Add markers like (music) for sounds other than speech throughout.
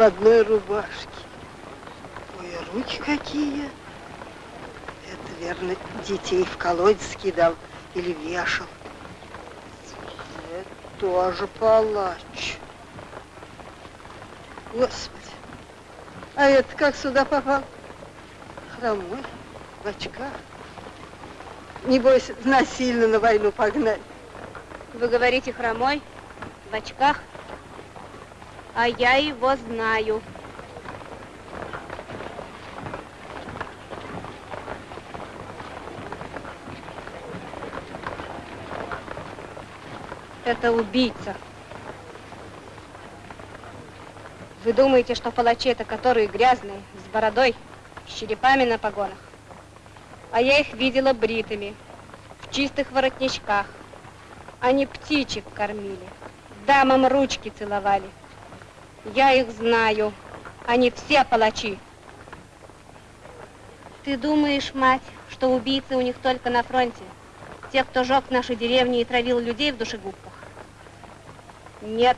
в одной рубашке. Ой, а руки какие. Это, верно, детей в колодец кидал или вешал. Это тоже палач. Господи. А это как сюда попал? Хромой, в очках. Небось, насильно на войну погнали. Вы говорите хромой, в очках? А я его знаю. Это убийца. Вы думаете, что палачи это которые грязные, с бородой, с черепами на погонах? А я их видела бритыми, в чистых воротничках. Они птичек кормили, дамам ручки целовали. Я их знаю. Они все палачи. Ты думаешь, мать, что убийцы у них только на фронте? Те, кто жег наши деревни и травил людей в душегубках? Нет,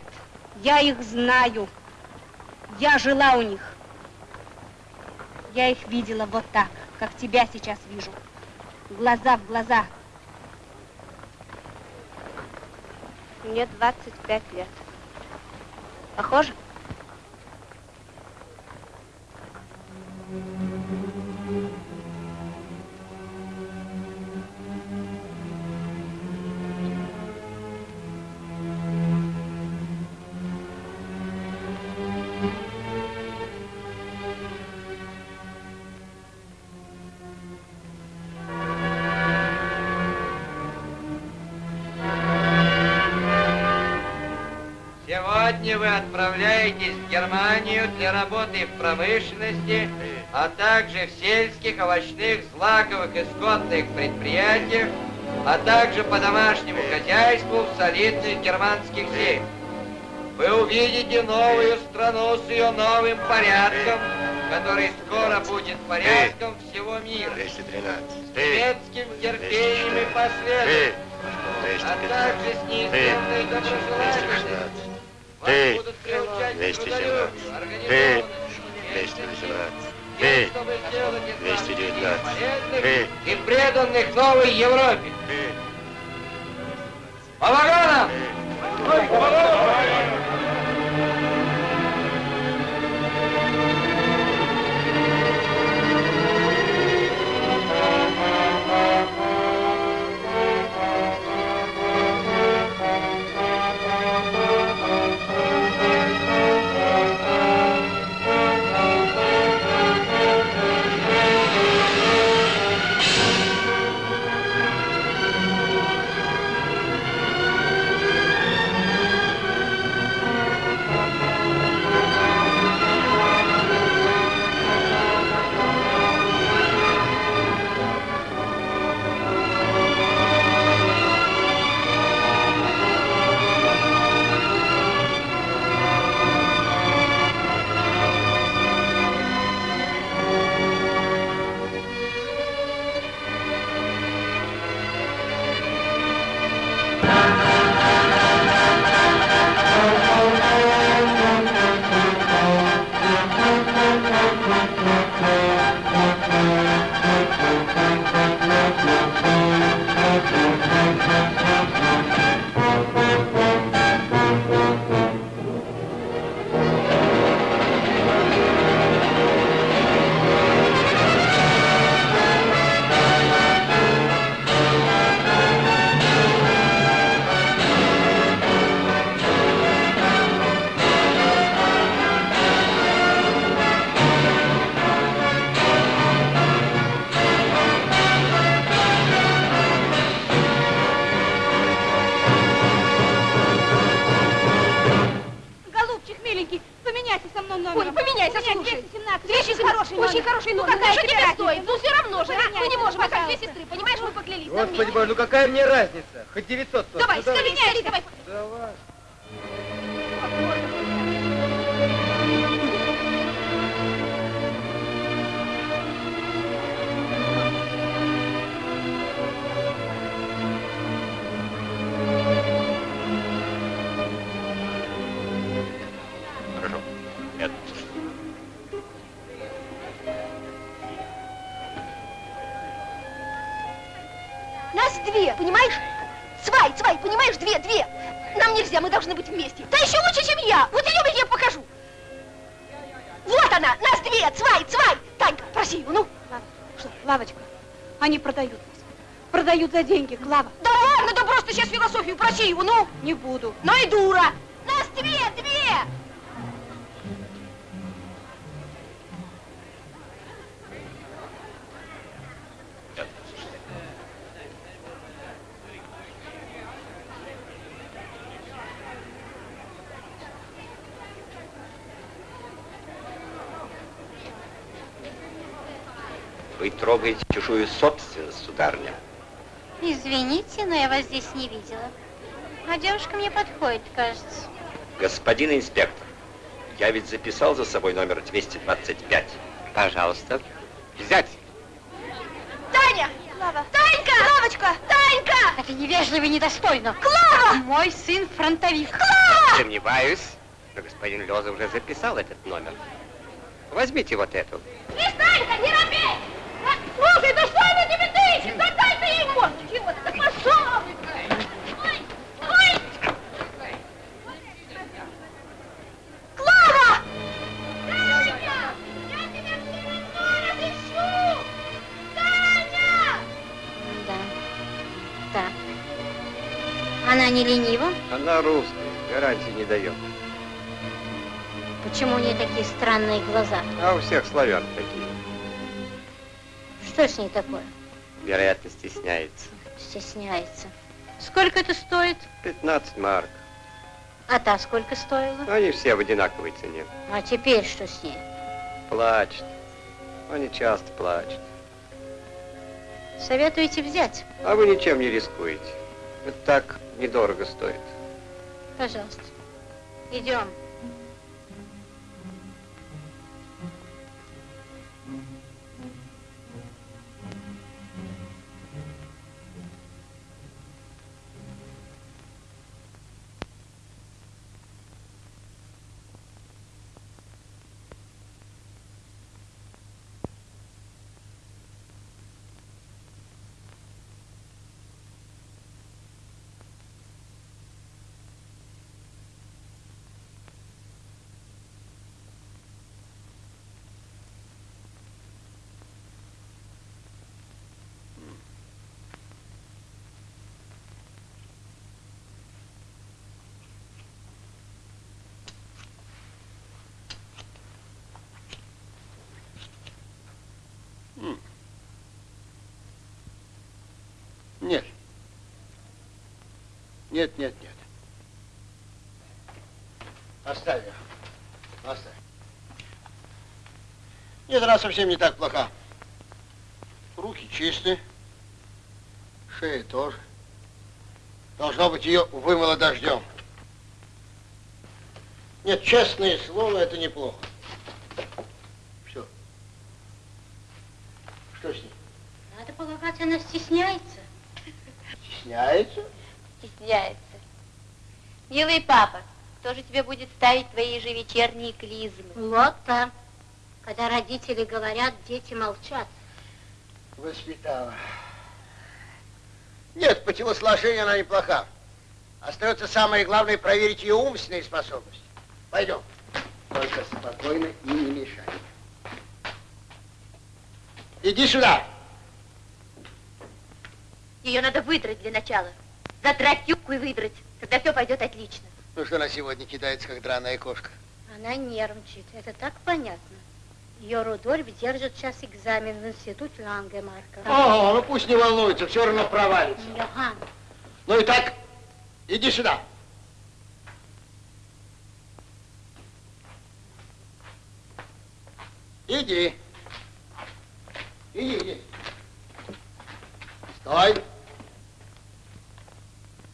я их знаю. Я жила у них. Я их видела вот так, как тебя сейчас вижу. Глаза в глаза. Мне 25 лет. Похоже? Сегодня вы отправляетесь в Германию для работы в промышленности, а также в сельских, овощных, злаковых и скотных предприятиях, а также по домашнему хозяйству в солидных германских семьях. Вы увидите новую страну с ее новым порядком, который скоро будет порядком всего мира. 213. С немецким терпением и последовательностью, а также с неизменной доброжелательностью. Вас будут приучать к 217. трудолюбию, организованности, 218. тем, Ты, чтобы сделать из нас 219. полезных Ты. и преданных новой Европе. ты, По вагонам! Голубчик, جھینکی Извините, но я вас здесь не видела. А девушка мне подходит, кажется. Господин инспектор, я ведь записал за собой номер 225. Пожалуйста. Взять. Таня! Клава. Танька! Лавочка! Танька! Это невежливо и недостойно. Клава! Мой сын фронтовик. Сомневаюсь, но господин Леза уже записал этот номер. Возьмите вот эту. Не Танька, не робей! Слушай, да что она тебе тычет? Да дай ты ей! Она не ленива? Она русская, гарантии не дает. Почему у нее такие странные глаза? А у всех славян такие. Что с ней такое? Вероятно, стесняется. Стесняется. Сколько это стоит? 15 марок. А та сколько стоила? Они все в одинаковой цене. А теперь что с ней? Плачет. Они часто плачут. Советуете взять? А вы ничем не рискуете. Это так недорого стоит. Пожалуйста. Идем. Нет, нет, нет. Оставь ее. Оставь. Нет, она совсем не так плоха. Руки чисты. Шея тоже. Должно быть, ее вымыло дождем. Нет, честное слово, это неплохо. Все. Что с ней? Надо полагать, она стесняется. Стесняется? Стесняется. Милый папа, кто же тебе будет ставить твои ежевечерние клизмы? Вот так. Когда родители говорят, дети молчат. Воспитала. Нет, по телосложению она неплоха. Остается самое главное проверить ее умственные способности. Пойдем. Только спокойно и не мешай. Иди сюда. Ее надо выдрать для начала. Задрать юбку и выдрать. Тогда все пойдет отлично. Ну что она сегодня кидается, как драная кошка? Она нервничает. Это так понятно. Ее Рудольф держит сейчас экзамен в институте Лангемарка. О, ну пусть не волнуется, все равно провалится. Йохан, Ну и так, иди сюда. Иди. Иди, иди. Стой.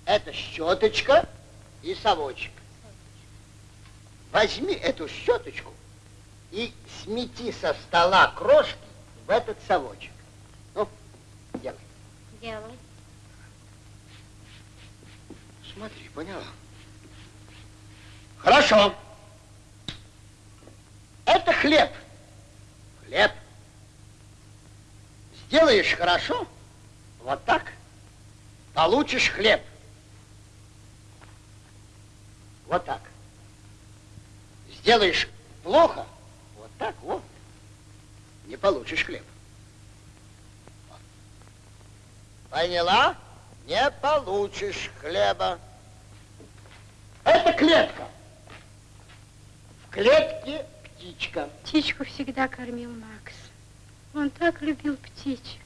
Это щеточка и совочек. Возьми эту щеточку и смети со стола крошки в этот совочек. Ну, делай. делай. Смотри, поняла? Хорошо. Это хлеб. Хлеб. Сделаешь хорошо, вот так, получишь хлеб. Вот так. Сделаешь плохо, вот так вот, не получишь хлеб. Поняла? Не получишь хлеба. Это клетка. В клетке птичка. Птичку всегда кормил Макс. Он так любил птичек.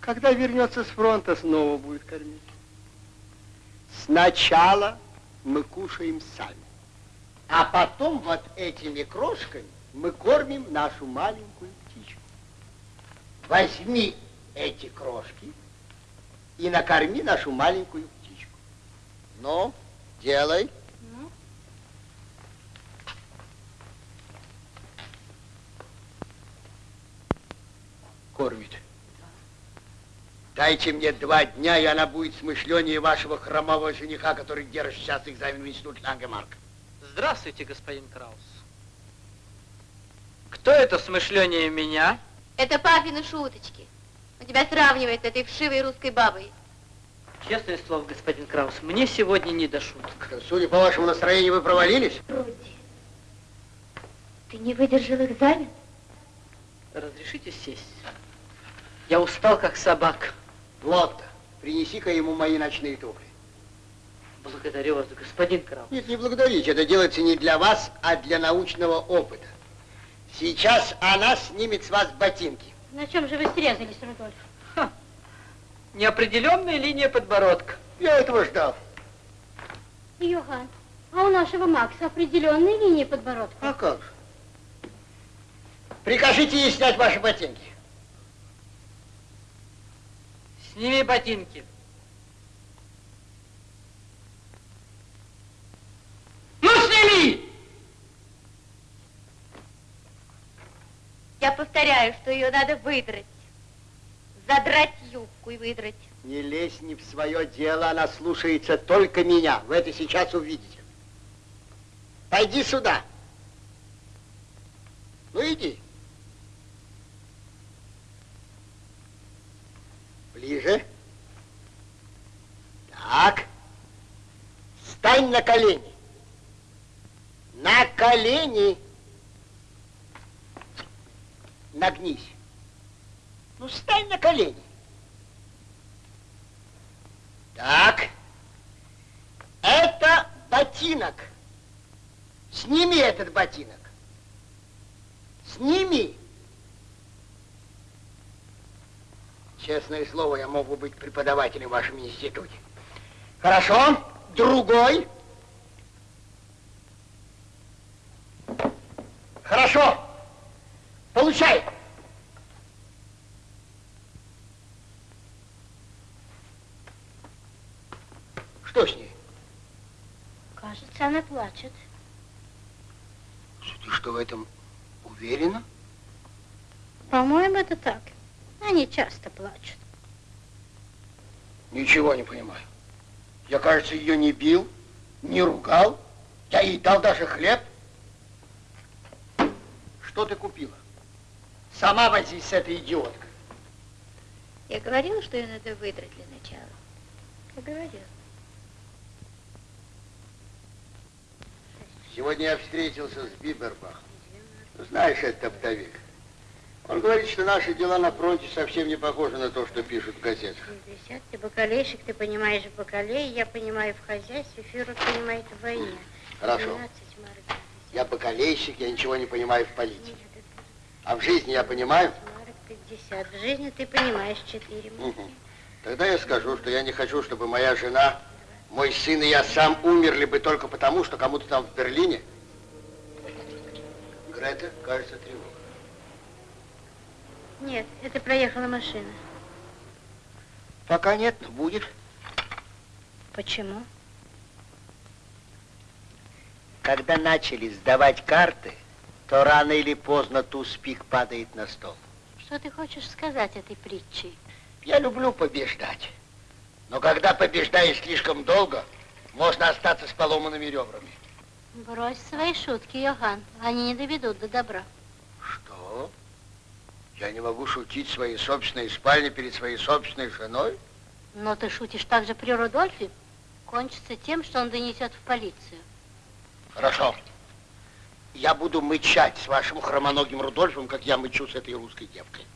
Когда вернется с фронта, снова будет кормить. Сначала мы кушаем сами, а потом вот этими крошками мы кормим нашу маленькую птичку. Возьми эти крошки и накорми нашу маленькую птичку. Ну, делай. Кормит. Дайте мне два дня, и она будет смышленнее вашего хромого жениха, который держит сейчас экзамен в институте Лангемарк. Здравствуйте, господин Краус. Кто это смышленнее меня? Это папины шуточки. Он тебя сравнивает с этой вшивой русской бабой. Честное слово, господин Краус, мне сегодня не до шуток. Судя по вашему настроению, вы провалились? Руди, ты не выдержал экзамен? Разрешите сесть? Я устал, как собака. Лотта, принеси-ка ему мои ночные туфли. Благодарю вас, господин Краус. Нет, не благодарите. Это делается не для вас, а для научного опыта. Сейчас она снимет с вас ботинки. На чем же вы срезались, Рудольф? Неопределенная линия подбородка. Я этого ждал. Йохан, а у нашего Макса определенные линии подбородка. А как же? Прикажите ей снять ваши ботинки. Сними ботинки. Ну, сними! Я повторяю, что ее надо выдрать. Задрать юбку и выдрать. Не лезь не в свое дело, она слушается только меня. Вы это сейчас увидите. Пойди сюда. Ну, иди. Ближе. Так. Стань на колени. На колени. Нагнись. Ну, стань на колени. Так. Это ботинок. Сними этот ботинок. Сними. Честное слово, я мог бы быть преподавателем в вашем институте. Хорошо. Другой. Хорошо. Получай. Что с ней? Кажется, она плачет. Ты что, в этом уверена? По-моему, это так. Они часто плачут. Ничего не понимаю. Я, кажется, ее не бил, не ругал. Я ей дал даже хлеб. Что ты купила? Сама возись с этой идиоткой. Я говорила, что ее надо выдрать для начала. Я говорила. Сегодня я встретился с Бибербахом. Знаешь, это оптовик. Он говорит, что наши дела на фронте совсем не похожи на то, что пишут в газетах. 60 ты бакалейщик, ты понимаешь в бакалее, я понимаю в хозяйстве, Фюрер понимает в войне. Хорошо. 12 марок, 50 Я бакалейщик, я ничего не понимаю в политике. А в жизни я понимаю? марок 50. В жизни ты понимаешь 4 Мгм. Тогда я скажу, что я не хочу, чтобы моя жена, мой сын и я сам умерли бы только потому, что кому-то там в Берлине. Грета, кажется, тревога. Нет, это проехала машина. Пока нет, но будет. Почему? Когда начали сдавать карты, то рано или поздно туз-пик падает на стол. Что ты хочешь сказать этой притчей? Я люблю побеждать. Но когда побеждаешь слишком долго, можно остаться с поломанными ребрами. Брось свои шутки, Йохан. Они не доведут до добра. Что? Я не могу шутить в своей собственной спальне перед своей собственной женой? Но ты шутишь также при Рудольфе, кончится тем, что он донесет в полицию. Хорошо. Я буду мычать с вашим хромоногим Рудольфом, как я мычу с этой русской девкой.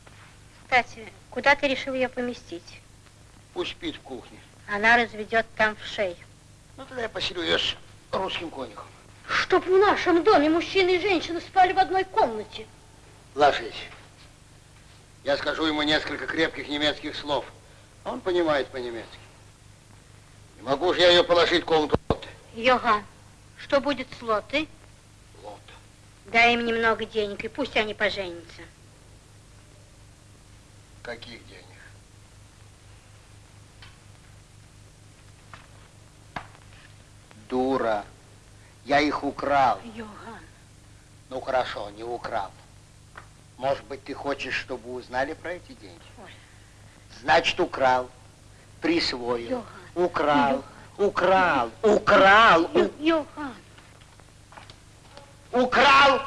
Кстати, куда ты решил ее поместить? Пусть спит в кухне. Она разведет там в шею. Ну, тогда я поселю ее с русским конюхом. Чтоб в нашем доме мужчина и женщина спали в одной комнате. Ложись. Я скажу ему несколько крепких немецких слов. Он понимает по-немецки. Не могу же я ее положить в комнату. Йоган, что будет с Лотой? Лота. Дай им немного денег, и пусть они поженятся. Каких денег? Дура. Я их украл. Йоган. Ну хорошо, не украл. Может быть, ты хочешь, чтобы узнали про эти деньги? Ой. Значит, украл, присвоил, Йохан. украл, украл, украл, у- Йоган. украл,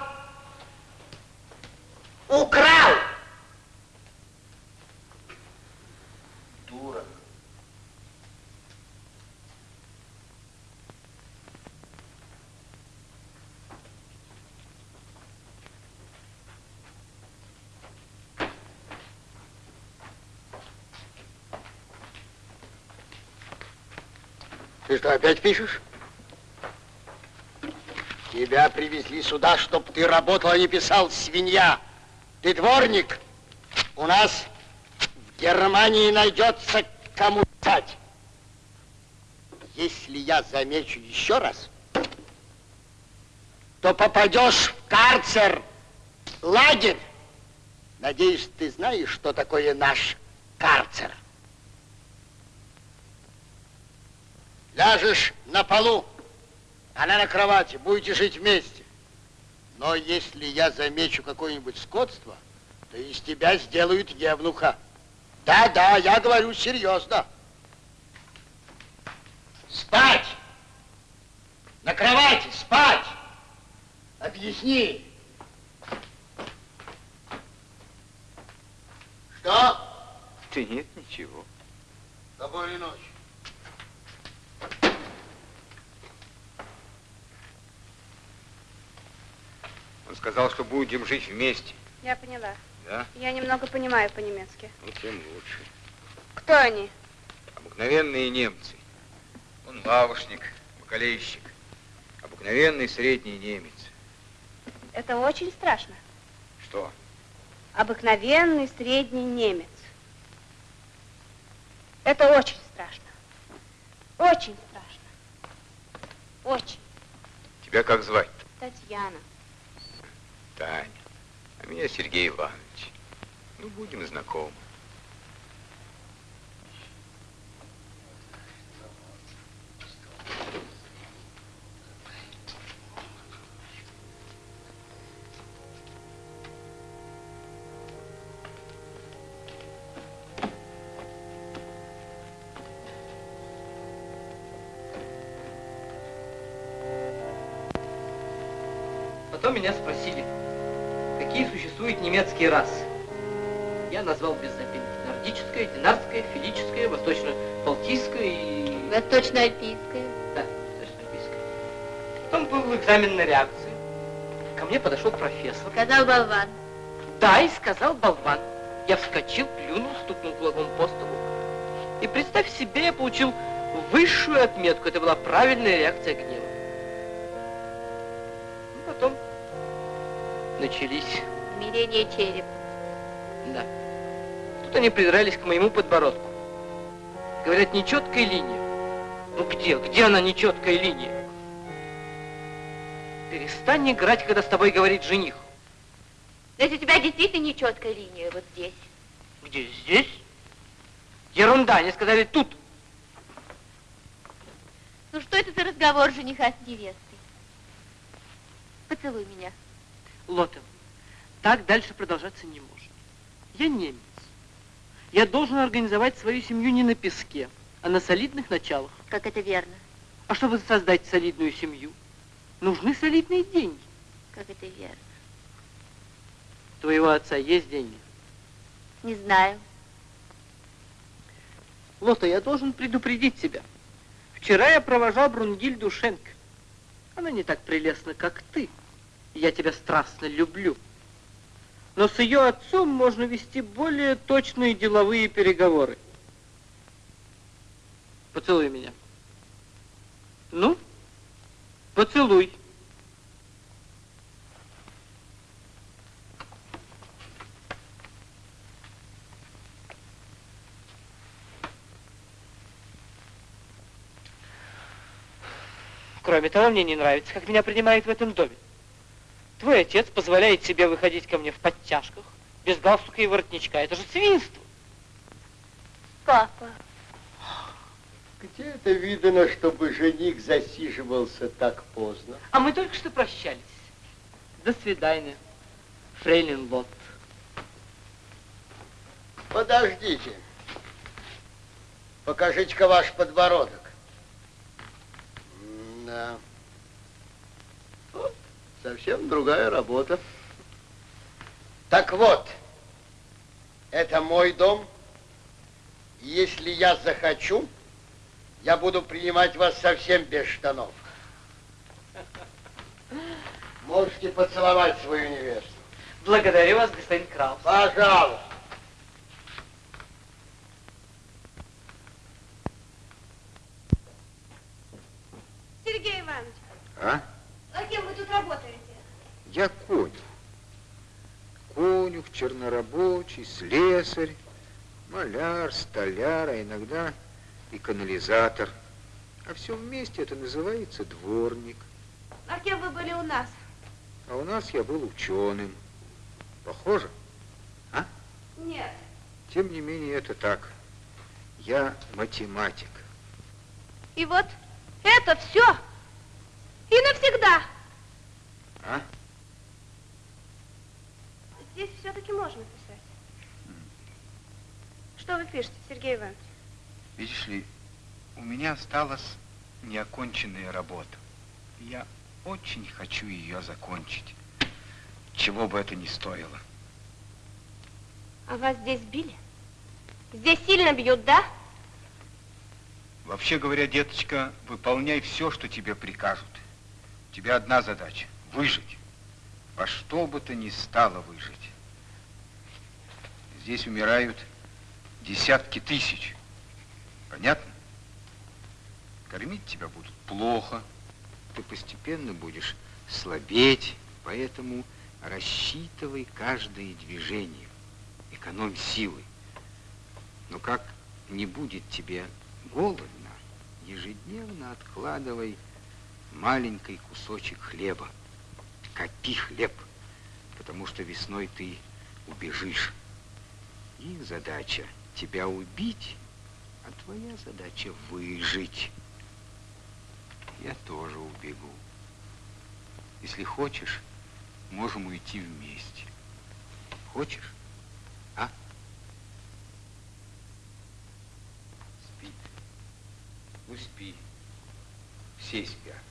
украл. Ты что, опять пишешь? Тебя привезли сюда, чтобы ты работал, а не писал, свинья. Ты дворник. У нас в Германии найдется кому писать. Если я замечу еще раз, то попадешь в карцер, лагерь. Надеюсь, ты знаешь, что такое наш карцер. Ляжешь на полу, она на кровати, будете жить вместе. Но если я замечу какое-нибудь скотство, то из тебя сделают евнуха. Да-да, я говорю серьезно. Спать! На кровати, спать! Объясни. Что? Да нет, ничего. Доброй ночи. Он сказал, что будем жить вместе. Я поняла. Да? Я немного понимаю по-немецки. Ну, тем лучше. Кто они? Обыкновенные немцы. Он лавошник, бакалейщик. Обыкновенный средний немец. Это очень страшно. Что? Обыкновенный средний немец. Это очень страшно. Очень страшно. Очень. Тебя как звать? Татьяна. Таня. А меня Сергей Иванович. Ну, будем знакомы. Потом немецкие расы. Я назвал без запинки нордическое, динарское, филическое, восточно-балтийское и... Восточно-альпийская. Да, восточно-альпийское. Потом был экзамен на реакцию. Ко мне подошел профессор. Сказал болван. Да, и сказал болван. Я вскочил, плюнул, стукнул кулаком по столу. И представь себе, я получил высшую отметку. Это была правильная реакция гнева. Ну, потом начались, Смирение черепа. да. Тут они придрались к моему подбородку. Говорят, нечеткая линия. Ну где, где она нечеткая линия? Перестань играть, когда с тобой говорит жених. Но если у тебя действительно нечеткая линия вот здесь. Где, здесь? Ерунда, они сказали тут. Ну что это за разговор жениха с невестой? Поцелуй меня. Лотов, так дальше продолжаться не может. Я немец. Я должен организовать свою семью не на песке, а на солидных началах. Как это верно? А чтобы создать солидную семью, нужны солидные деньги. Как это верно? Твоего отца есть деньги? Не знаю. Лота, я должен предупредить тебя. Вчера я провожал Брунгильду Шенк. Она не так прелестна, как ты. Я тебя страстно люблю. Но с ее отцом можно вести более точные деловые переговоры. Поцелуй меня. Ну, поцелуй. Кроме того, мне не нравится, как меня принимают в этом доме. Твой отец позволяет себе выходить ко мне в подтяжках, без галстука и воротничка. Это же свинство. Папа. Где это видно, чтобы жених засиживался так поздно? А мы только что прощались. До свидания, фрейлин Лот. Подождите. Покажите-ка ваш подбородок. Да. Совсем другая работа. Так вот, это мой дом. Если я захочу, я буду принимать вас совсем без штанов. Можете поцеловать свою невесту. Благодарю вас, господин Краус. Пожалуйста. Сергей Иванович, А? а кем вы тут работаете? Я конюх. Конюх, чернорабочий, слесарь, маляр, столяр, а иногда и канализатор. А все вместе это называется дворник. А кем вы были у нас? А у нас я был ученым. Похоже? Нет. Тем не менее, это так. Я математик. И вот это все. И навсегда. А? Здесь все-таки можно писать. Что вы пишете, Сергей Иванович? Видишь ли, у меня осталась неоконченная работа. Я очень хочу ее закончить, чего бы это ни стоило. А вас здесь били? Здесь сильно бьют, да? Вообще говоря, деточка, выполняй все, что тебе прикажут. У тебя одна задача – выжить. Во что бы то ни стало выжить. Здесь умирают десятки тысяч. Понятно? Кормить тебя будут плохо. Ты постепенно будешь слабеть, поэтому рассчитывай каждое движение. Экономь силы. Но как не будет тебе голодно, ежедневно откладывай маленький кусочек хлеба. Копи хлеб, потому что весной ты убежишь. И задача тебя убить, а твоя задача выжить. Я тоже убегу. Если хочешь, можем уйти вместе. Хочешь? А? Спи. Ну, спи. Все спят.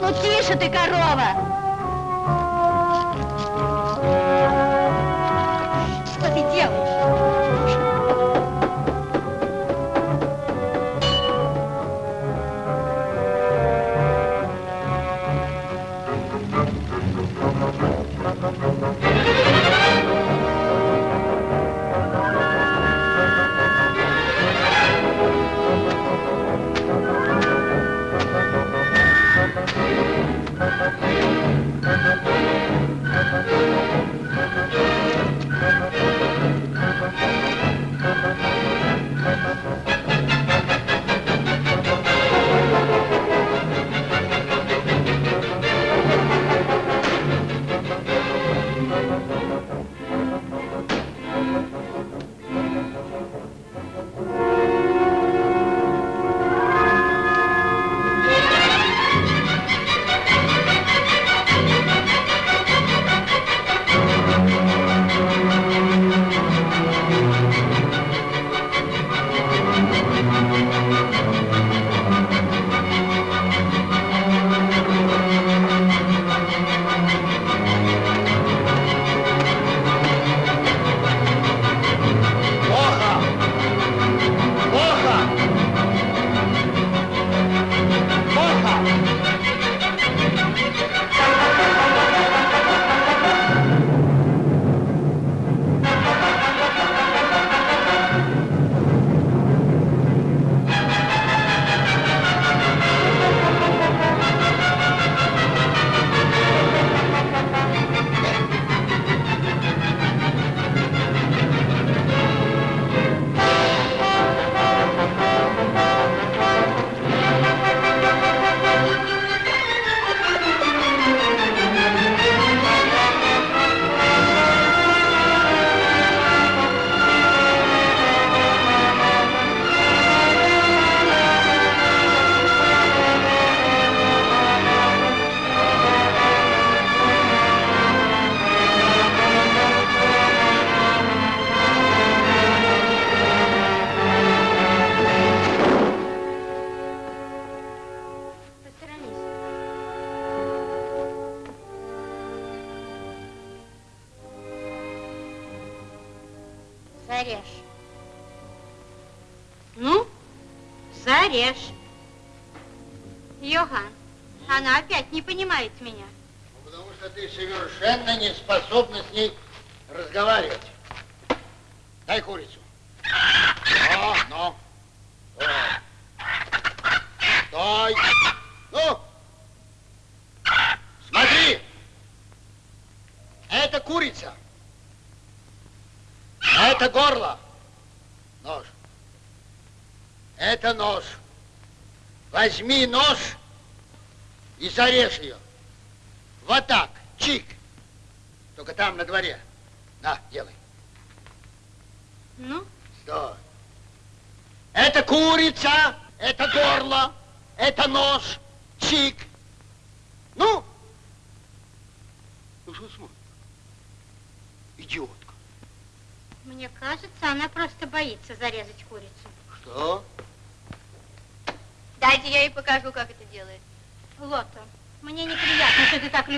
Ну, Ну тише ты, корова!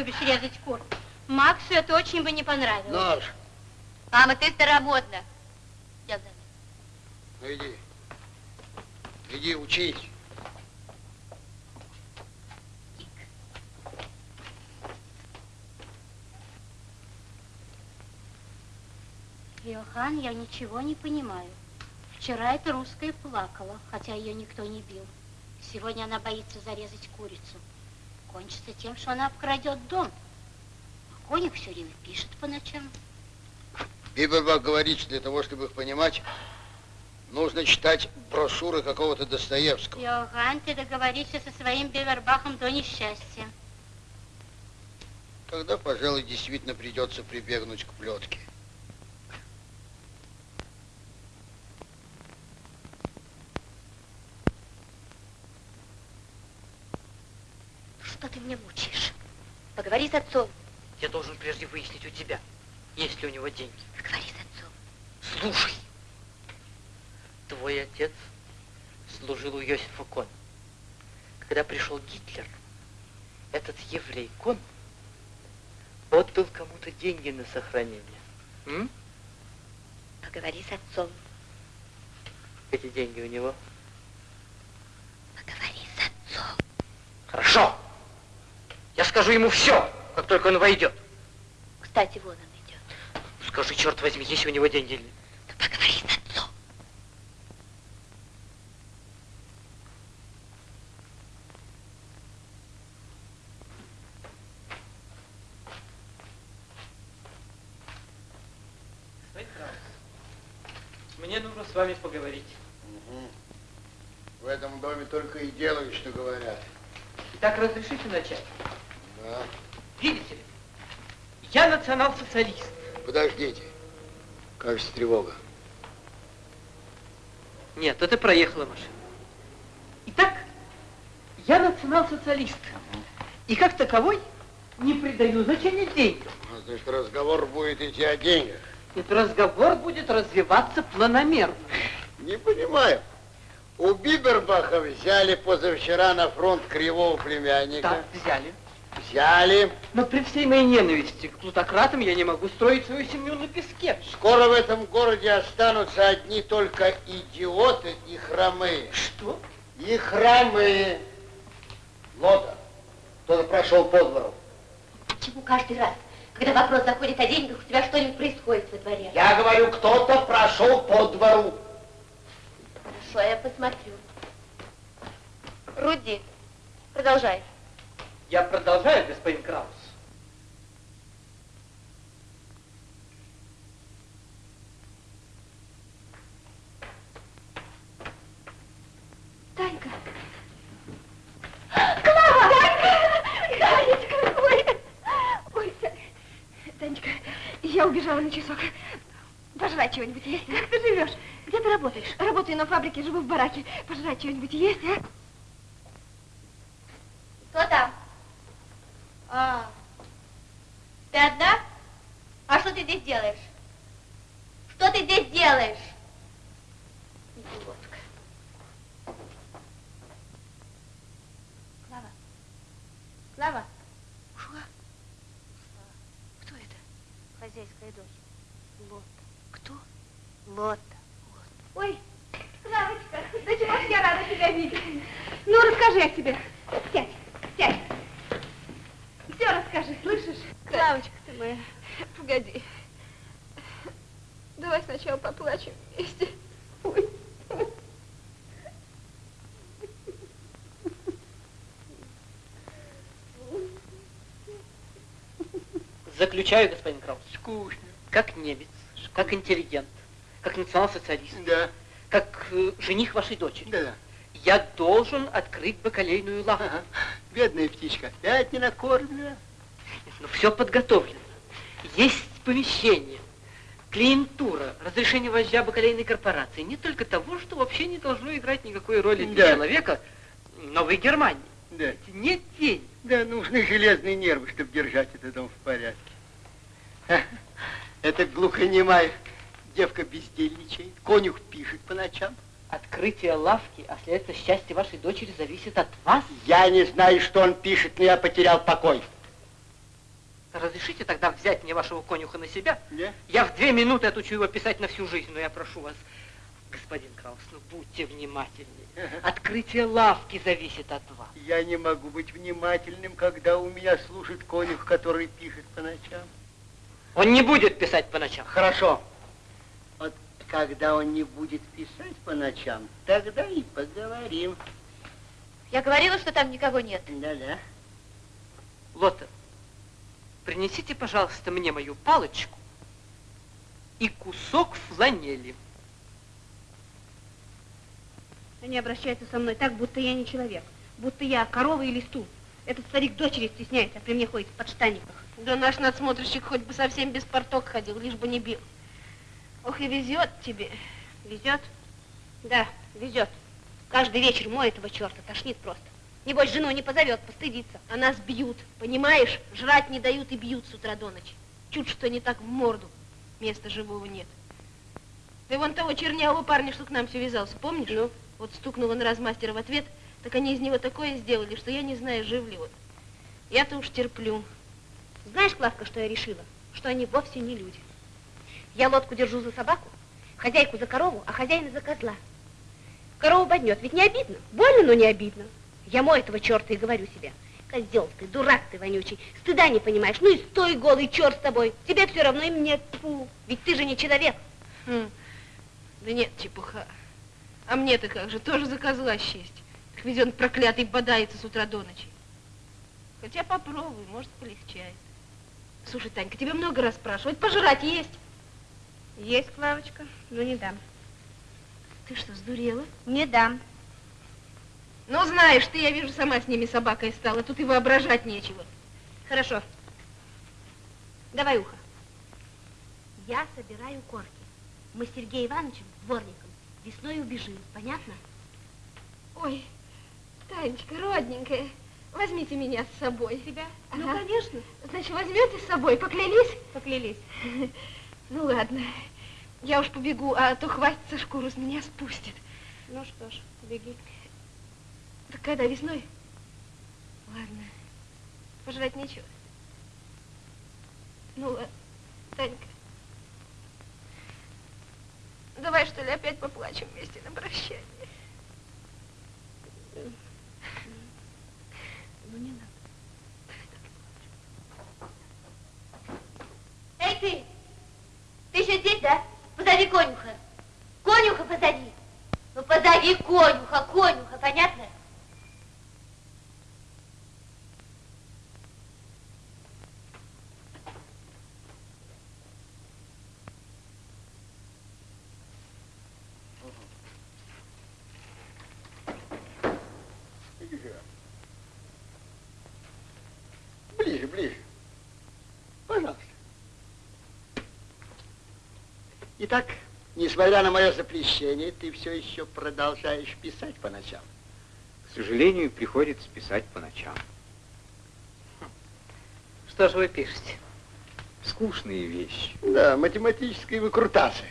Любишь резать кур. Максу это очень бы не понравилось. Нож. Мама, ты старомодна. Я за Ну иди. Иди учись. Йохан, я ничего не понимаю. Вчера эта русская плакала, хотя ее никто не бил. Сегодня она боится зарезать курицу. Кончится тем, что она обкрадет дом. А Коник все время пишет по ночам. Бибербах говорит, что для того, чтобы их понимать, нужно читать брошюры какого-то Достоевского. Йохан, ты договоришься со своим Бевербахом до несчастья. Тогда, пожалуй, действительно придется прибегнуть к плетке. Что ты мне мучаешь? Поговори с отцом. Я должен прежде выяснить у тебя, есть ли у него деньги. Поговори с отцом. Слушай, твой отец служил у Йосифа Кон. Когда пришел Гитлер, этот еврей Кон отдал кому-то деньги на сохранение. М? Поговори с отцом. Эти деньги у него. Поговори с отцом. Хорошо. Скажу ему все, как только он войдет. Кстати, вон он идет. Скажи, черт возьми, есть у него деньги или нет. Ну, поговори с отцом. Мне нужно с вами поговорить. Мгм. В этом доме только и делают, что говорят. Итак, разрешите начать? Да. Видите ли, я национал-социалист. Подождите. Кажется, тревога. Нет, это проехала машина. Итак, я национал-социалист. И как таковой не придаю значения деньгам. А, Значит, разговор будет идти о деньгах. Этот разговор будет развиваться планомерно. Не понимаю. У Бибербаха взяли позавчера на фронт кривого племянника. Так, взяли. Взяли. Но при всей моей ненависти к плутократам я не могу строить свою семью на песке. Скоро в этом городе останутся одни только идиоты и хромые. Что? И хромые. Лота, кто-то прошел по двору. Почему каждый раз, когда вопрос заходит о деньгах, у тебя что-нибудь происходит во дворе? Я говорю, кто-то прошел по двору. Хорошо, я посмотрю. Руди, продолжай. Я продолжаю, господин Краус. Танька. Клава! Танька! Танечка, ой. Ой, Та- Танечка, я убежала на часок. Пожрать чего-нибудь есть? Как ты живешь? Где ты работаешь? Работаю на фабрике, живу в бараке. Пожрать чего-нибудь есть, а? Кто там? А, ты одна? А что ты здесь делаешь? Что ты здесь делаешь? Идиотка. Клава. Клава, Что? Кто это? хозяйская дочь. Лот. Кто? Лота. Ой, Славочка, да чего ж я рада тебя видеть. Ну, расскажи о себе. Сядь, сядь. Все расскажи, слышишь? Славочка ты моя. Погоди. Давай сначала поплачем вместе. Ой. Заключаю, господин Краус, Скучно. как немец, как интеллигент, как национал-социалист, Да, как э, жених вашей дочери. да, да. Я должен открыть бакалейную лавку. Ага. Бедная птичка, опять не накормлена. Но все подготовлено. Есть помещение, клиентура, разрешение вождя бакалейной корпорации. Не только того, что вообще не должно играть никакой роли для Да. человека Новой Германии. Да, Нет денег. да, нужны железные нервы, чтобы держать этот дом в порядке. Ха, Это глухонемая девка бездельничает, конюх пишет по ночам. Открытие лавки, а следственно счастье вашей дочери зависит от вас. Я не знаю, что он пишет, но я потерял покой. Разрешите тогда взять мне вашего конюха на себя? Не? Я в две минуты отучу его писать на всю жизнь, но я прошу вас, господин Краус, ну будьте внимательнее. Открытие лавки зависит от вас. Я не могу быть внимательным, когда у меня служит конюх, который пишет по ночам. Он не будет писать по ночам. Хорошо. Когда он не будет писать по ночам, тогда и поговорим. Я говорила, что там никого нет. Да-да. Лота, принесите, пожалуйста, мне мою палочку и кусок фланели. Они обращаются со мной так, будто я не человек, будто я корова или стул. Этот старик дочери стесняется, а при мне ходит в подштанниках. Да наш надсмотрщик хоть бы совсем без порток ходил, лишь бы не бил. Ох, и везет тебе. Везет? Да, везет. Каждый вечер мой этого черта тошнит просто. Небось, жену не позовет, постыдится. А нас бьют, понимаешь? Жрать не дают и бьют с утра до ночи. Чуть что не так в морду. Места живого нет. Ты вон того чернявого парня, что к нам все вязался, помнишь? Ну? Вот стукнула на размастера в ответ, так они из него такое сделали, что я не знаю, жив ли он. Я-то уж терплю. Знаешь, Клавка, что я решила? Что они вовсе не люди. Я лодку держу за собаку, хозяйку за корову, а хозяина за козла. Корову боднет, ведь не обидно. Больно, но не обидно. Я мой этого черта и говорю себе. Козел ты, дурак ты вонючий, стыда не понимаешь. Ну и стой голый, черт с тобой. Тебе все равно и мне тьфу. Ведь ты же не человек. Хм. Да нет, чепуха. А мне-то как же, тоже за козла счесть. Так ведь он проклятый бодается с утра до ночи. Хотя попробуй, может, полегчает. Слушай, Танька, тебе много раз спрашивать, пожрать есть? Есть, Клавочка, но не дам. Ты что, сдурела? Не дам. Ну, знаешь, ты, я вижу, сама с ними собакой стала, тут и воображать нечего. Хорошо. Давай ухо. Я собираю корки. Мы с Сергеем Ивановичем, дворником, весной убежим. Понятно? Ой, Танечка, родненькая, возьмите меня с собой. Тебя? Ну, Ага. конечно. Значит, возьмете с собой, поклялись? Поклялись. (laughs) Ну, ладно. Я уж побегу, а то хватится шкуру с меня спустит. Ну что ж, беги. Так когда весной? Ладно. Пожрать нечего. Ну, ладно. Танька. Давай, что ли, опять поплачем вместе на прощание. Ну не надо. Эй, ты! Ты еще здесь, да? Позови конюха. Конюха позови. Ну, позови конюха, конюха, понятно? Ближе, ближе. Пожалуйста. Итак, несмотря на мое запрещение, ты все еще продолжаешь писать по ночам. К сожалению, приходится писать по ночам. Что же вы пишете? Скучные вещи. Да, математические выкрутасы.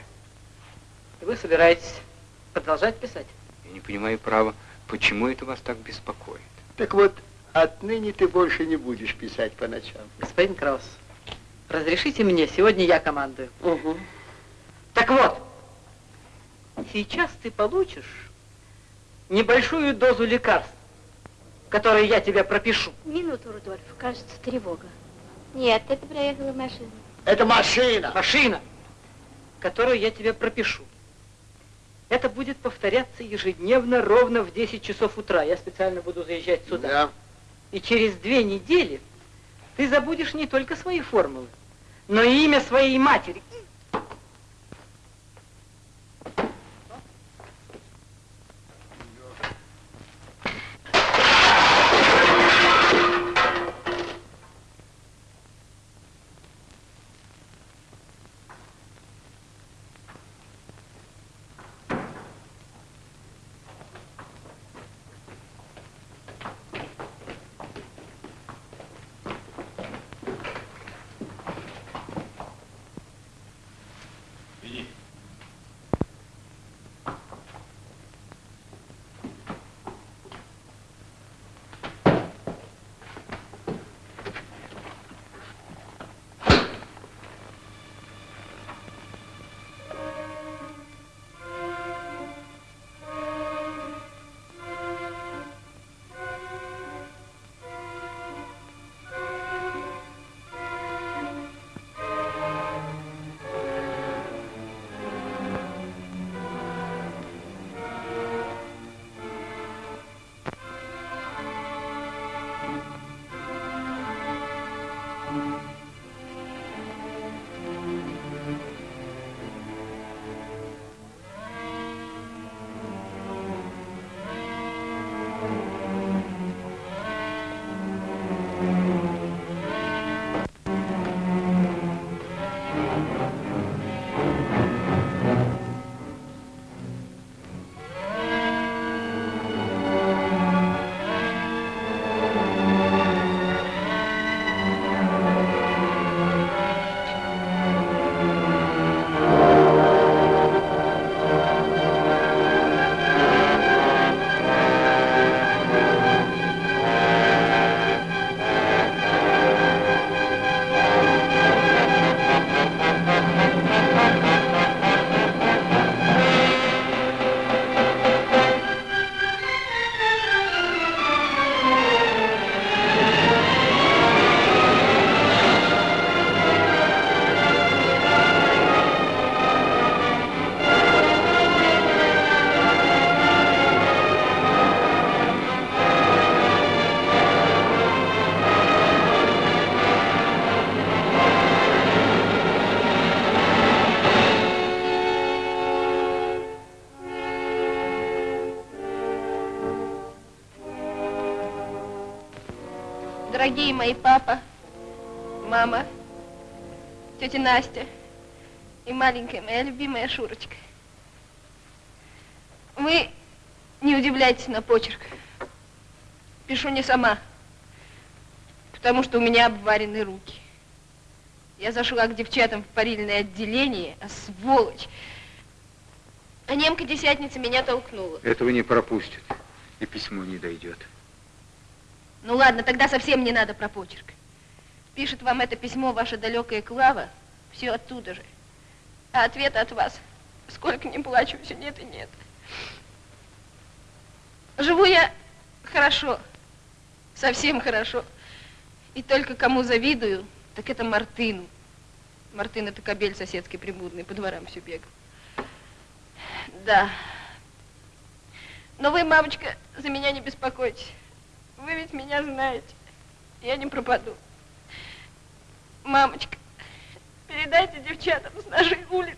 И вы собираетесь продолжать писать? Я не понимаю, право, почему это вас так беспокоит. Так вот, отныне ты больше не будешь писать по ночам. Господин Краус, разрешите мне, сегодня я командую. Угу. Так вот, сейчас ты получишь небольшую дозу лекарств, которые я тебе пропишу. Минуту, Рудольф, кажется, тревога. Нет, это проехала машина. Это машина. Машина, которую я тебе пропишу. Это будет повторяться ежедневно ровно в 10 часов утра. Я специально буду заезжать сюда. Да. И через две недели ты забудешь не только свои формулы, но и имя своей матери. Дорогие мои папа, мама, тетя Настя и маленькая моя любимая Шурочка. Вы не удивляйтесь на почерк. Пишу не сама, потому что у меня обварены руки. Я зашла к девчатам в парильное отделение, а сволочь. А немка-десятница меня толкнула. Этого не пропустят, и письмо не дойдет. Ну ладно, тогда совсем не надо про почерк. Пишет вам это письмо ваша далекая Клава, все оттуда же. А ответа от вас, сколько не плачу, все нет и нет. Живу я хорошо, совсем хорошо. И только кому завидую, так это Мартыну. Мартын это кобель соседский прибудный, по дворам все бегал. Да. Но вы, мамочка, за меня не беспокойтесь. Вы ведь меня знаете. Я не пропаду. Мамочка, передайте девчатам с нашей улицы.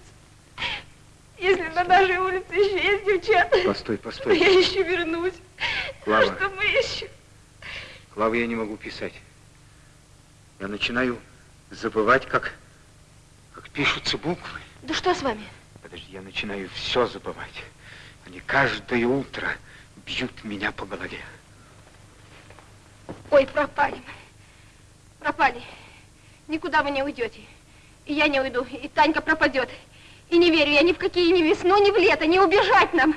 Если на нашей улице еще есть девчата, Постой, то постой. я еще вернусь. Клава. А что мы еще? Клава, я не могу писать. Я начинаю забывать, как, как пишутся буквы. Да что с вами? Подожди, я начинаю все забывать. Они каждое утро бьют меня по голове. Ой, пропали мы. Пропали. Никуда вы не уйдете. И я не уйду, и Танька пропадет. И не верю я ни в какие ни весну, ни в лето, не убежать нам.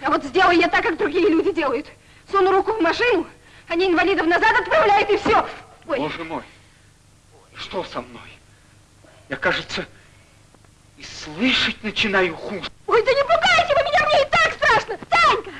А вот сделаю я так, как другие люди делают. Суну руку в машину, они инвалидов назад отправляют, и все. Ой, Боже мой, что со мной? Я, кажется, И слышать начинаю хуже. Ой, да не пугайте вы меня, мне и так страшно! Танька! Танька,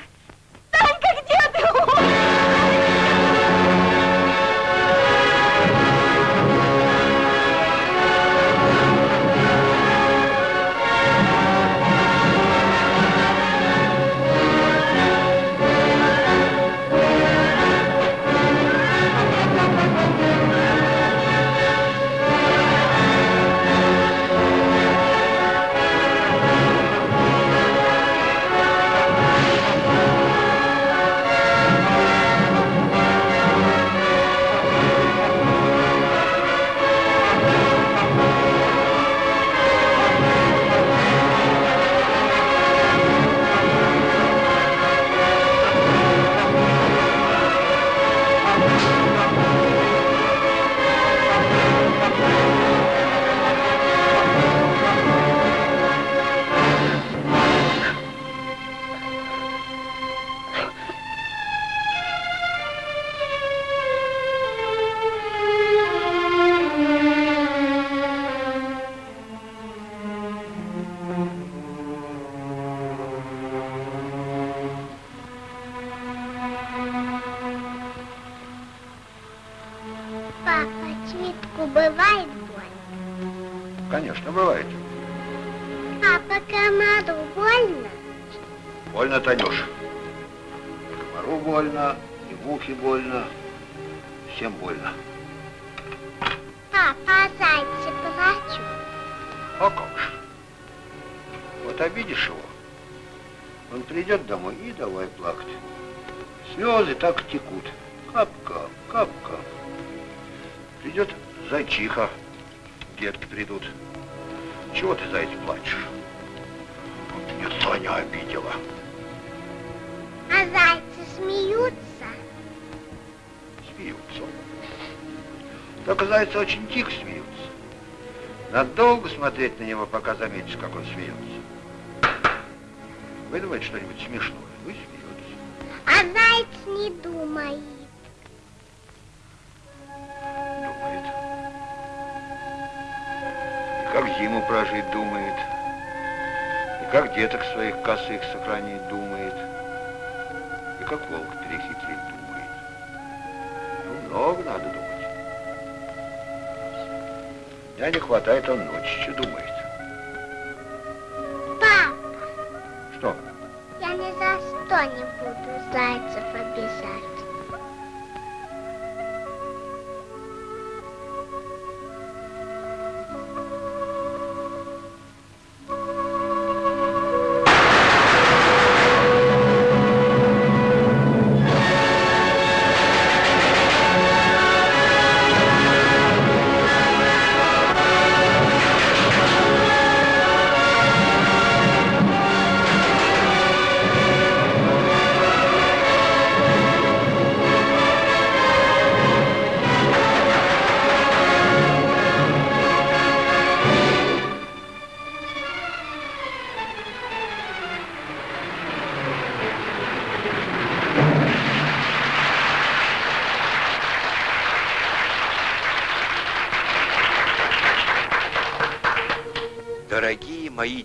смотреть на него, пока заметишь, как он смеется. Выдумает что-нибудь смешное, и смеется. А заяц не думает. Думает. И как зиму прожить думает. И как деток своих косых сохранить думает. И как волк перехитрить думает. Ну, много надо думать. Дня не хватает, он ночью думает. Пап, Что? я ни за что не буду зайцев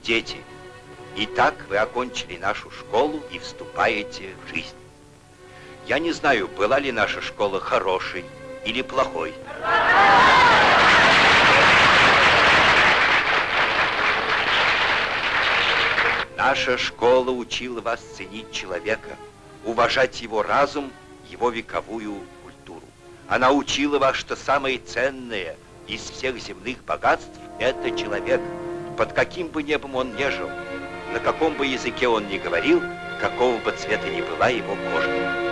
дети, итак вы окончили нашу школу и вступаете в жизнь. Я не знаю, была ли наша школа хорошей или плохой. Наша школа учила вас ценить человека, уважать его разум, его вековую культуру. Она учила вас, что самое ценное из всех земных богатств – это человек. Под каким бы небом он ни жил, на каком бы языке он ни говорил, какого бы цвета ни была его кожа.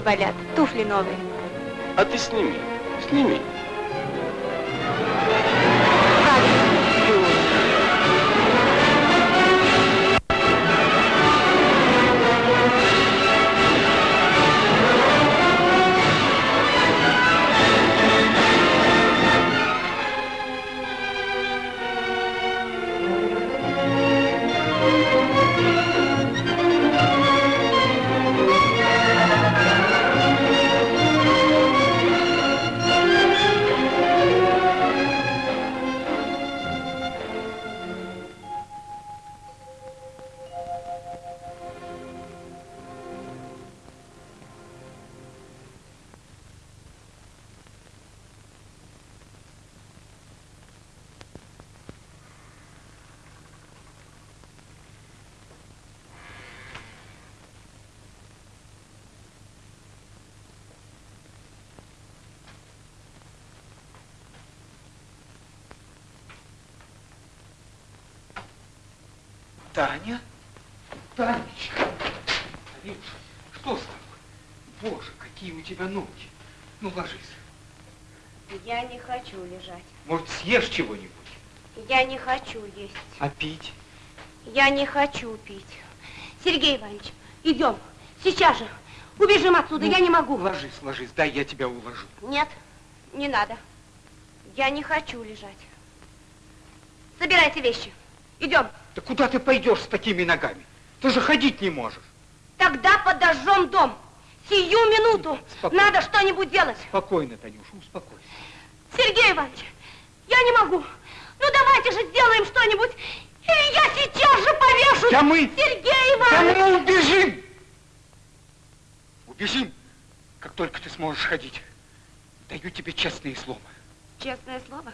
Болят, туфли новые. А ты сними, сними. Таня? Танечка. Танюша, что с тобой? Боже, какие у тебя ноги. Ну, ложись. Я не хочу лежать. Может, съешь чего-нибудь? Я не хочу есть. А пить? Я не хочу пить. Сергей Иванович, идем. Сейчас же. Убежим отсюда, Ну, я не могу. Ложись, ложись, дай я тебя уложу. Нет, не надо. Я не хочу лежать. Собирайте вещи. Идем. Да куда ты пойдешь с такими ногами? Ты же ходить не можешь. Тогда подожжем дом. Сию минуту. Спокойно. Надо что-нибудь делать. Спокойно, Танюша, успокойся. Сергей Иванович, я не могу. Ну давайте же сделаем что-нибудь. Или я сейчас же повешу. Да мы- Сергей Да Иванович. мы убежим! Убежим, как только ты сможешь ходить. Даю тебе честное слово. Честное слово?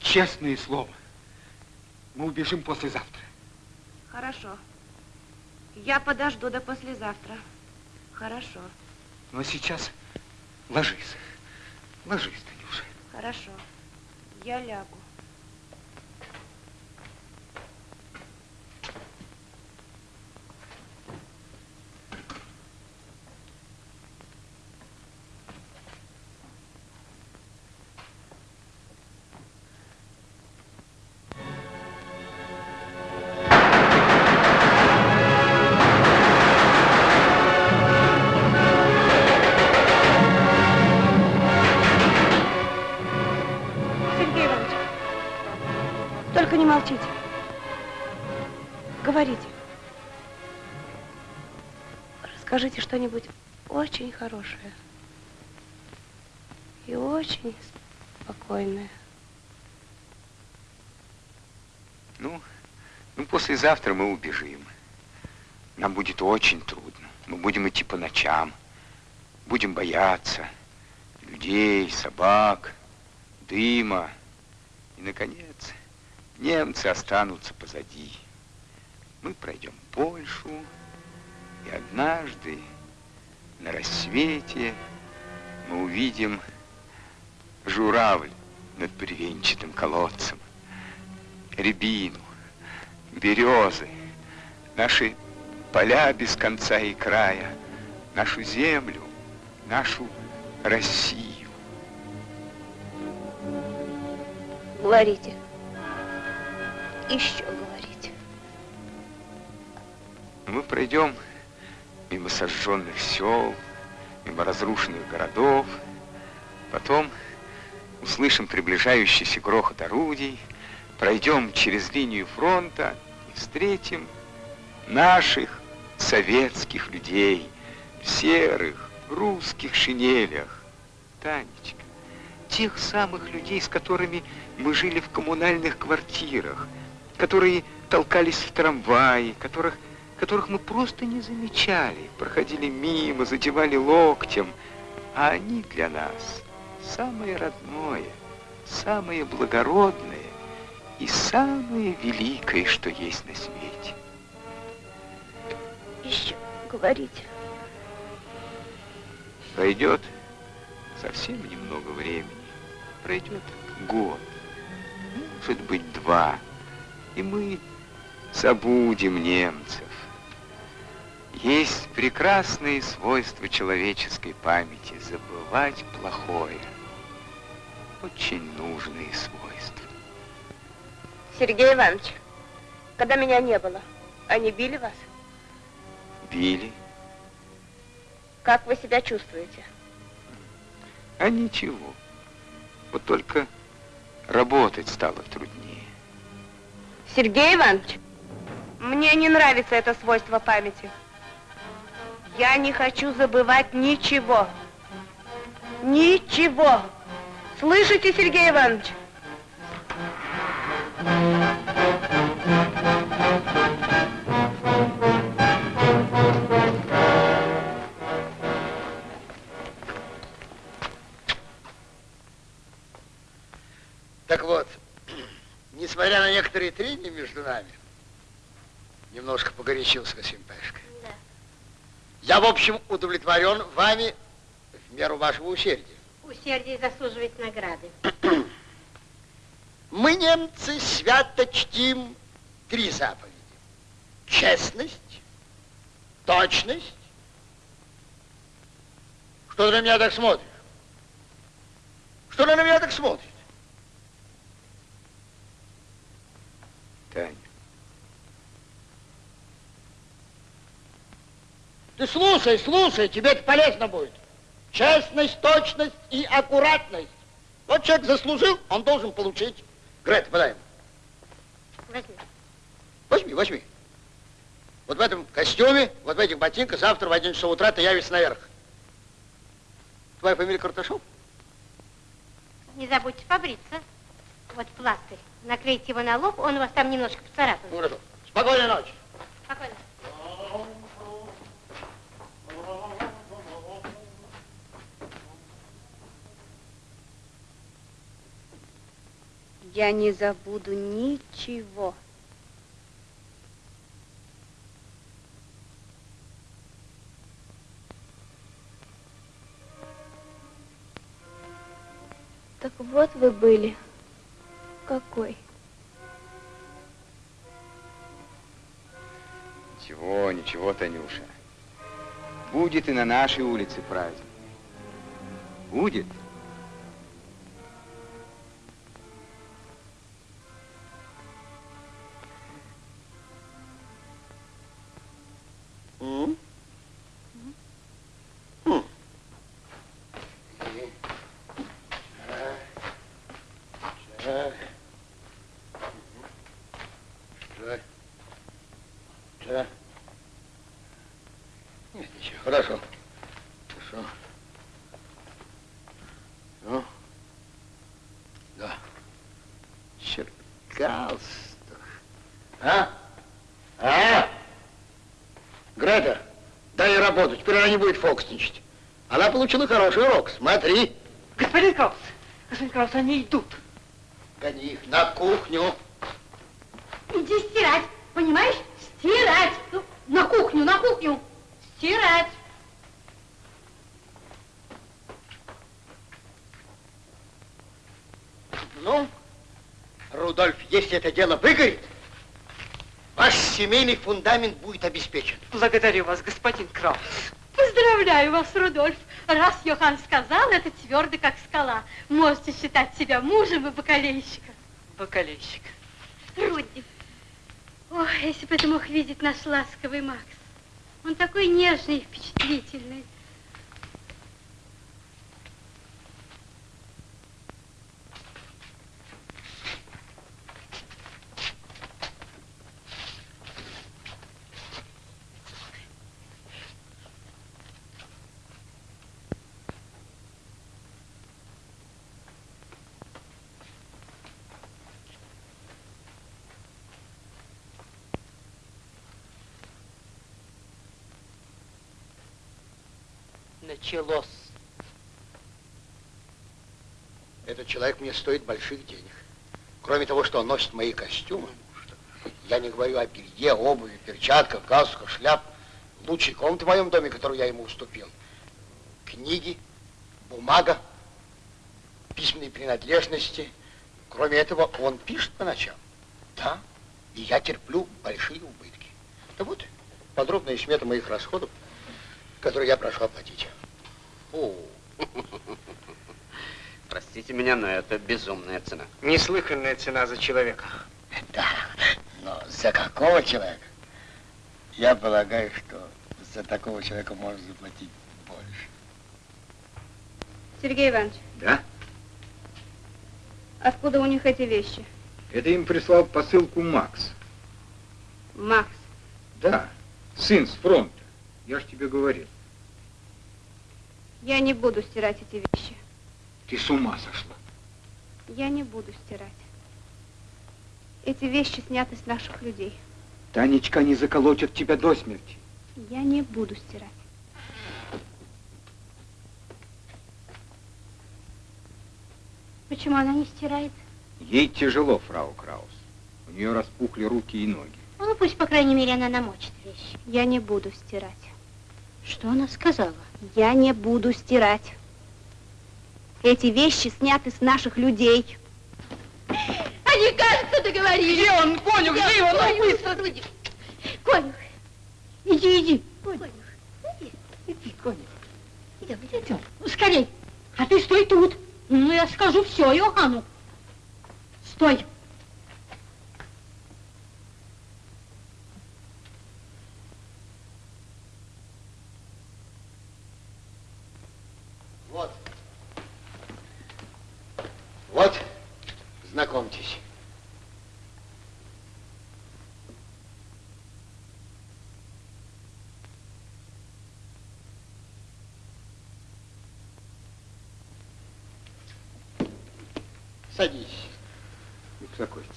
Честное слово. Мы убежим послезавтра. Хорошо. Я подожду до послезавтра. Хорошо, Но сейчас ложись. Ложись, Танюша. хорошо. Я лягу. Что-нибудь очень хорошее. И очень спокойное. Ну, ну, послезавтра мы убежим. Нам будет очень трудно. Мы будем идти по ночам. Будем бояться людей, собак, дыма. И, наконец, немцы останутся позади. Мы пройдем Польшу, и однажды на рассвете мы увидим журавль над бревенчатым колодцем, рябину, березы, наши поля без конца и края, нашу землю, нашу Россию. Говорите. Еще говорите. Мы пройдем мимо сожженных сел, мимо разрушенных городов, потом услышим приближающийся грохот орудий, пройдем через линию фронта и встретим наших советских людей в серых русских шинелях. Танечка, тех самых людей, с которыми мы жили в коммунальных квартирах, которые толкались в трамвае, которых, которых мы просто не замечали, проходили мимо, задевали локтем, а они для нас самое родное, самое благородное и самое великое, что есть на свете. Еще говорите. Пройдет совсем немного времени, пройдет год, может быть два, и мы забудем немцев. Есть прекрасные свойства человеческой памяти забывать плохое. Очень нужные свойства. Сергей Иванович, когда меня не было, они били вас? Били, Как вы себя чувствуете? а ничего. Вот только работать стало труднее. Сергей Иванович, мне не нравится это свойство памяти. Я не хочу забывать ничего. Ничего. Слышите, Сергей Иванович? Так вот, несмотря на некоторые трения между нами, немножко погорячился Касим Пашка. Да. Я, в общем, удовлетворен вами в меру вашего усердия. Усердие заслуживает награды. Мы, немцы, свято чтим три заповеди. Честность, точность. Что ты на меня так смотришь? Что ты на меня так смотришь? Таня, Ты слушай, слушай, тебе это полезно будет. Честность, точность и аккуратность. Вот человек заслужил, он должен получить. Грета, подай ему. Возьми. Возьми, возьми. Вот в этом костюме, вот в этих ботинках, завтра в 11 часов утра ты явишься наверх. Твоя фамилия Карташов? Не забудьте побриться. Вот пластырь. Наклейте его на лоб, он у вас там немножко поцарапан. Ну, хорошо. Спокойной ночи. Спокойно. Я не забуду ничего. Так вот вы были. Какой? Ничего, ничего, Танюша. Будет и на нашей улице праздник. Будет. Фокусничать. Она получила хороший урок, смотри. Господин Краус, господин Краус, они идут. Гони их на кухню. Иди стирать, понимаешь? Стирать. Ну, на кухню, на кухню. Стирать. Ну, Рудольф, если это дело выгорит, ваш семейный фундамент будет обеспечен. Благодарю вас, господин Краус. Поздравляю вас, Рудольф. Раз Йохан сказал, это твердо, как скала. Можете считать себя мужем и бакалейщиком. Бакалейщик. Руди. Ох, если бы ты мог видеть наш ласковый Макс. Он такой нежный и впечатлительный. Началось. Этот человек мне стоит больших денег. Кроме того, что он носит мои костюмы, я не говорю о белье, обуви, перчатках, галстуках, шляп. Лучшей комнаты в моем доме, которую я ему уступил. Книги, бумага, письменные принадлежности. Кроме этого, он пишет по ночам. Да, и я терплю большие убытки. Да вот, подробная смета моих расходов, которые я прошу оплатить. Фу. (laughs) Простите меня, но это безумная цена. Неслыханная цена за человека. Да, но за какого человека? Я полагаю, что за такого человека можно заплатить больше. Сергей Иванович, Да? откуда у них эти вещи? Это им прислал посылку Макс. Макс, Да, сын с фронта. Я ж тебе говорил. Я не буду стирать эти вещи. Ты с ума сошла. Я не буду стирать. Эти вещи сняты с наших людей. Танечка не заколотят тебя до смерти. Я не буду стирать. Почему она не стирает? Ей тяжело, фрау Краус. У нее распухли руки и ноги. Ну, пусть, по крайней мере, она намочит вещи. Я не буду стирать. Что она сказала? Я не буду стирать. Эти вещи сняты с наших людей. Они, кажется, договорились. Где он, конюх? Где его? Ну, быстро. Конюх, Иди, иди. конюх. Иди, конюх. Идем, идем. Ну, скорей. А ты стой тут. Ну, я скажу все Иоанну. Стой. Вот. Вот, знакомьтесь. Садись. Успокойтесь.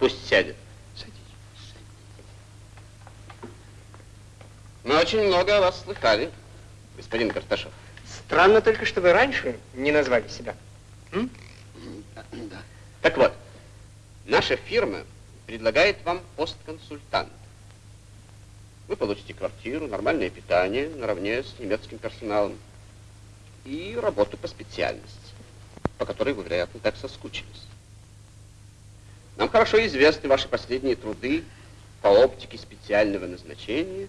Пусть сядет. Садись. Мы очень много о вас слыхали, господин Карташов. Странно только, что вы раньше не назвали себя. Да. Так вот, наша фирма предлагает вам пост консультанта. Вы получите квартиру, нормальное питание наравне с немецким персоналом и работу по специальности, по которой вы, вероятно, так соскучились. Нам хорошо известны ваши последние труды по оптике специального назначения,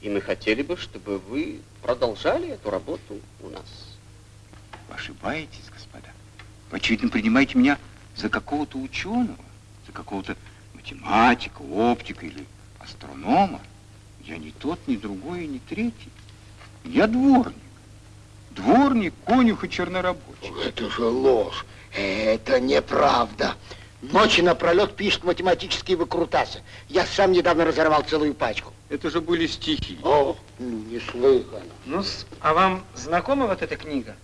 и мы хотели бы, чтобы вы продолжали эту работу у нас. Вы ошибаетесь, господа. Вы, очевидно, принимаете меня за какого-то ученого, за какого-то математика, оптика или астронома. Я ни тот, ни другой, ни третий. Я дворник. Дворник, конюх и чернорабочий. Это же ложь. Это неправда. Ночи напролет пишет математические выкрутасы. Я сам недавно разорвал целую пачку. Это же были стихи. О, неслыханно. ну а вам знакома вот эта книга?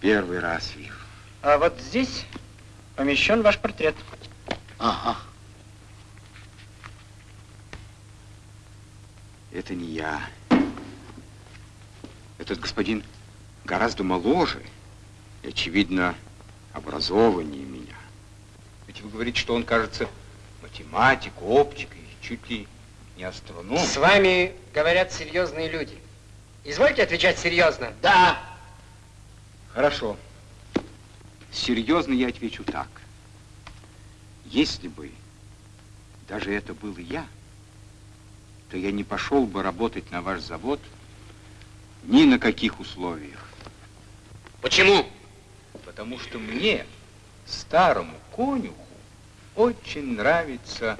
Первый раз вижу. А вот здесь помещен ваш портрет. Ага. Это не я. Этот господин гораздо моложе и, очевидно, образованнее меня. Ведь вы говорите, что он, кажется, математик, оптик и чуть ли не астроном. С вами говорят серьезные люди. Извольте отвечать серьезно. Да. Хорошо. Серьезно я отвечу так. Если бы даже это был я, то я не пошел бы работать на ваш завод ни на каких условиях. Почему? Потому что мне, старому конюху, очень нравится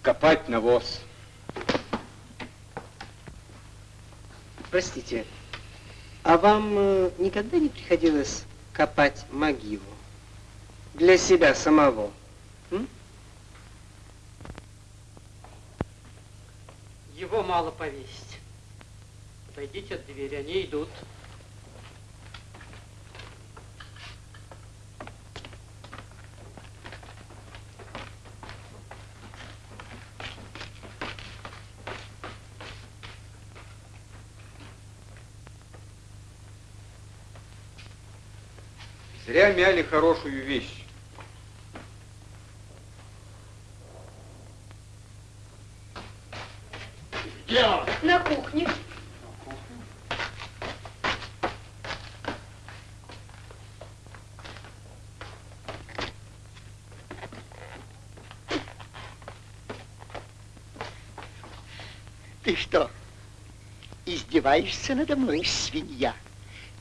копать навоз. Простите, а вам э, никогда не приходилось копать могилу? Для себя самого? м? Его мало повесить. Отойдите от двери, они идут. Зря мяли хорошую вещь. Где он? На кухне. Ты что, издеваешься надо мной, свинья?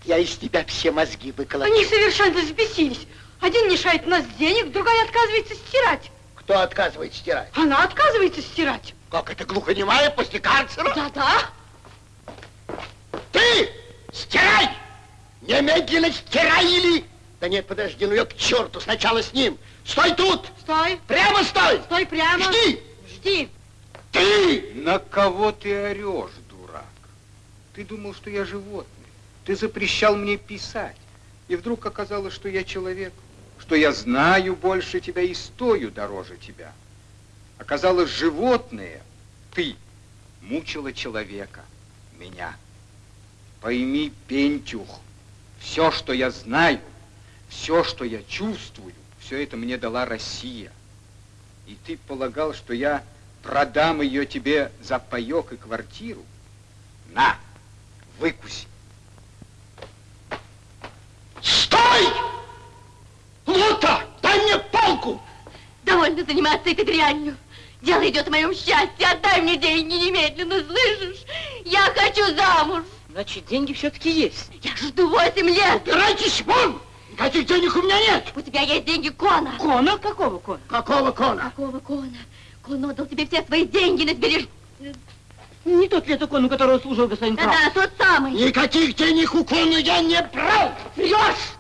Я из тебя все мозги выколочу. Они совершенно взбесились. Один лишает нас денег, другая отказывается стирать. Кто отказывает стирать? Она отказывается стирать. Как это глухонемая после карцера? Да-да. Ты стирай! Немедленно стирай или... Да нет, подожди, ну я к черту, сначала с ним. Стой тут! Стой! Прямо стой! Стой прямо! Жди! Жди! Ты! На кого ты орешь, дурак? Ты думал, что я животное. Ты запрещал мне писать. И вдруг оказалось, что я человек, что я знаю больше тебя и стою дороже тебя. Оказалось, животное, ты, мучила человека, меня. Пойми, Пентюх, все, что я знаю, все, что я чувствую, все это мне дала Россия. И ты полагал, что я продам ее тебе за паек и квартиру? На, выкуси. Стой! Лута, дай мне палку! Довольно заниматься этой дрянью. Дело идет о моем счастье. Отдай мне деньги немедленно, слышишь? Я хочу замуж. Значит, деньги все-таки есть. Я жду восемь лет. Убирайтесь вон! Никаких денег у меня нет! У тебя есть деньги Кона. Кона? Какого Кона? Какого кона? Какого Кона? Кон отдал тебе все свои деньги на сбереж... Не тот ли это кон, у которого служил господин? Да-да, тот самый. Никаких денег у кона я не брал! Врешь!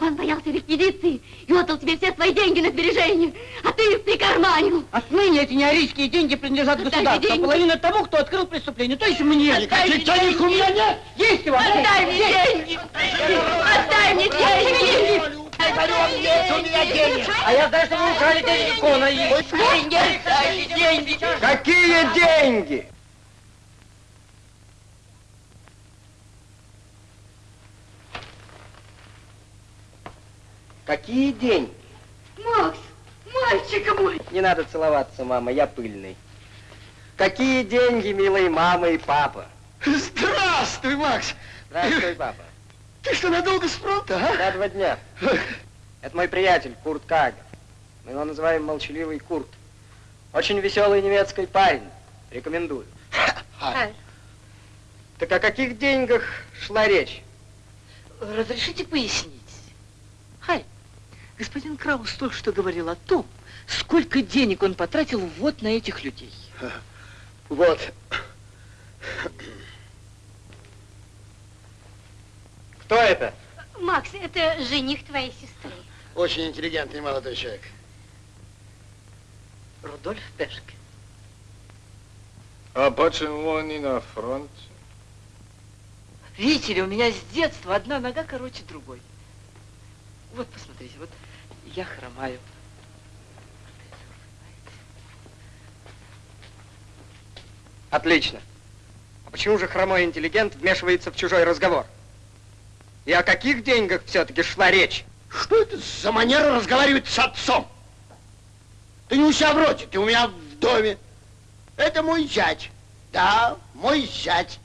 Кон боялся реквизиции и отдал тебе все свои деньги на сбережения, а ты их прикарманил. Отныне эти неарийские деньги принадлежат Отдай государству, а деньги. половина тому, кто открыл преступление, то есть мне. Никаких денег у меня нет! Есть у вас? Отдай мне деньги! Отдай мне деньги! Говорю вам, нет у меня денег! А я знаю, что вы украли деньги Кона. Деньги! Отдай деньги! Какие деньги? Какие деньги? Макс, мальчик мой! Не надо целоваться, мама, я пыльный. Какие деньги, милые мама и папа? Здравствуй, Макс! Здравствуй, папа. Ты что, надолго с фронта, а? На два дня. Это мой приятель, Курт Кагер. Мы его называем молчаливый Курт. Очень веселый немецкий парень. Рекомендую. Ай. Так о каких деньгах шла речь? Разрешите пояснить? Господин Краус только что говорил о том, сколько денег он потратил вот на этих людей. (laughs) Вот. Кто это? Макс, это жених твоей сестры. Очень интеллигентный молодой человек. Рудольф Пешке. А почему он не на фронте? Видите ли, у меня с детства одна нога короче другой. Вот, посмотрите, вот я хромаю. Отлично. А почему же хромой интеллигент вмешивается в чужой разговор? И о каких деньгах все-таки шла речь? Что это за манера разговаривать с отцом? Ты не у себя в роте, ты у меня в доме. Это мой зять. Да, мой зять.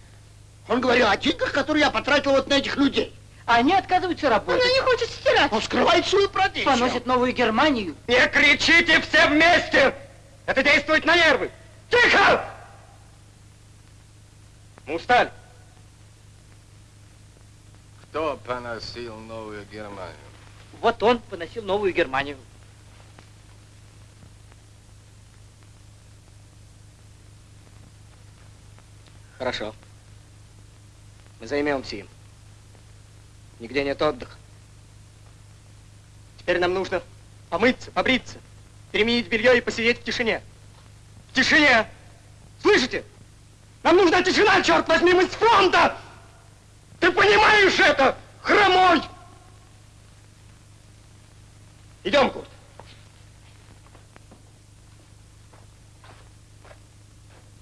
Он говорил о деньгах, которые я потратил вот на этих людей. А они отказываются работать. Она не хочет стирать. Он скрывает свою профессию. Поносит Новую Германию. Не кричите все вместе! Это действует на нервы! Тихо! Мы устали. Кто поносил Новую Германию? Вот он поносил Новую Германию. Хорошо. Мы займемся им. Нигде нет отдыха. Теперь нам нужно помыться, побриться, переменить белье и посидеть в тишине. В тишине! Слышите? Нам нужна тишина, черт возьми, мы с фронта! Ты понимаешь это, хромой? Идем, Курт.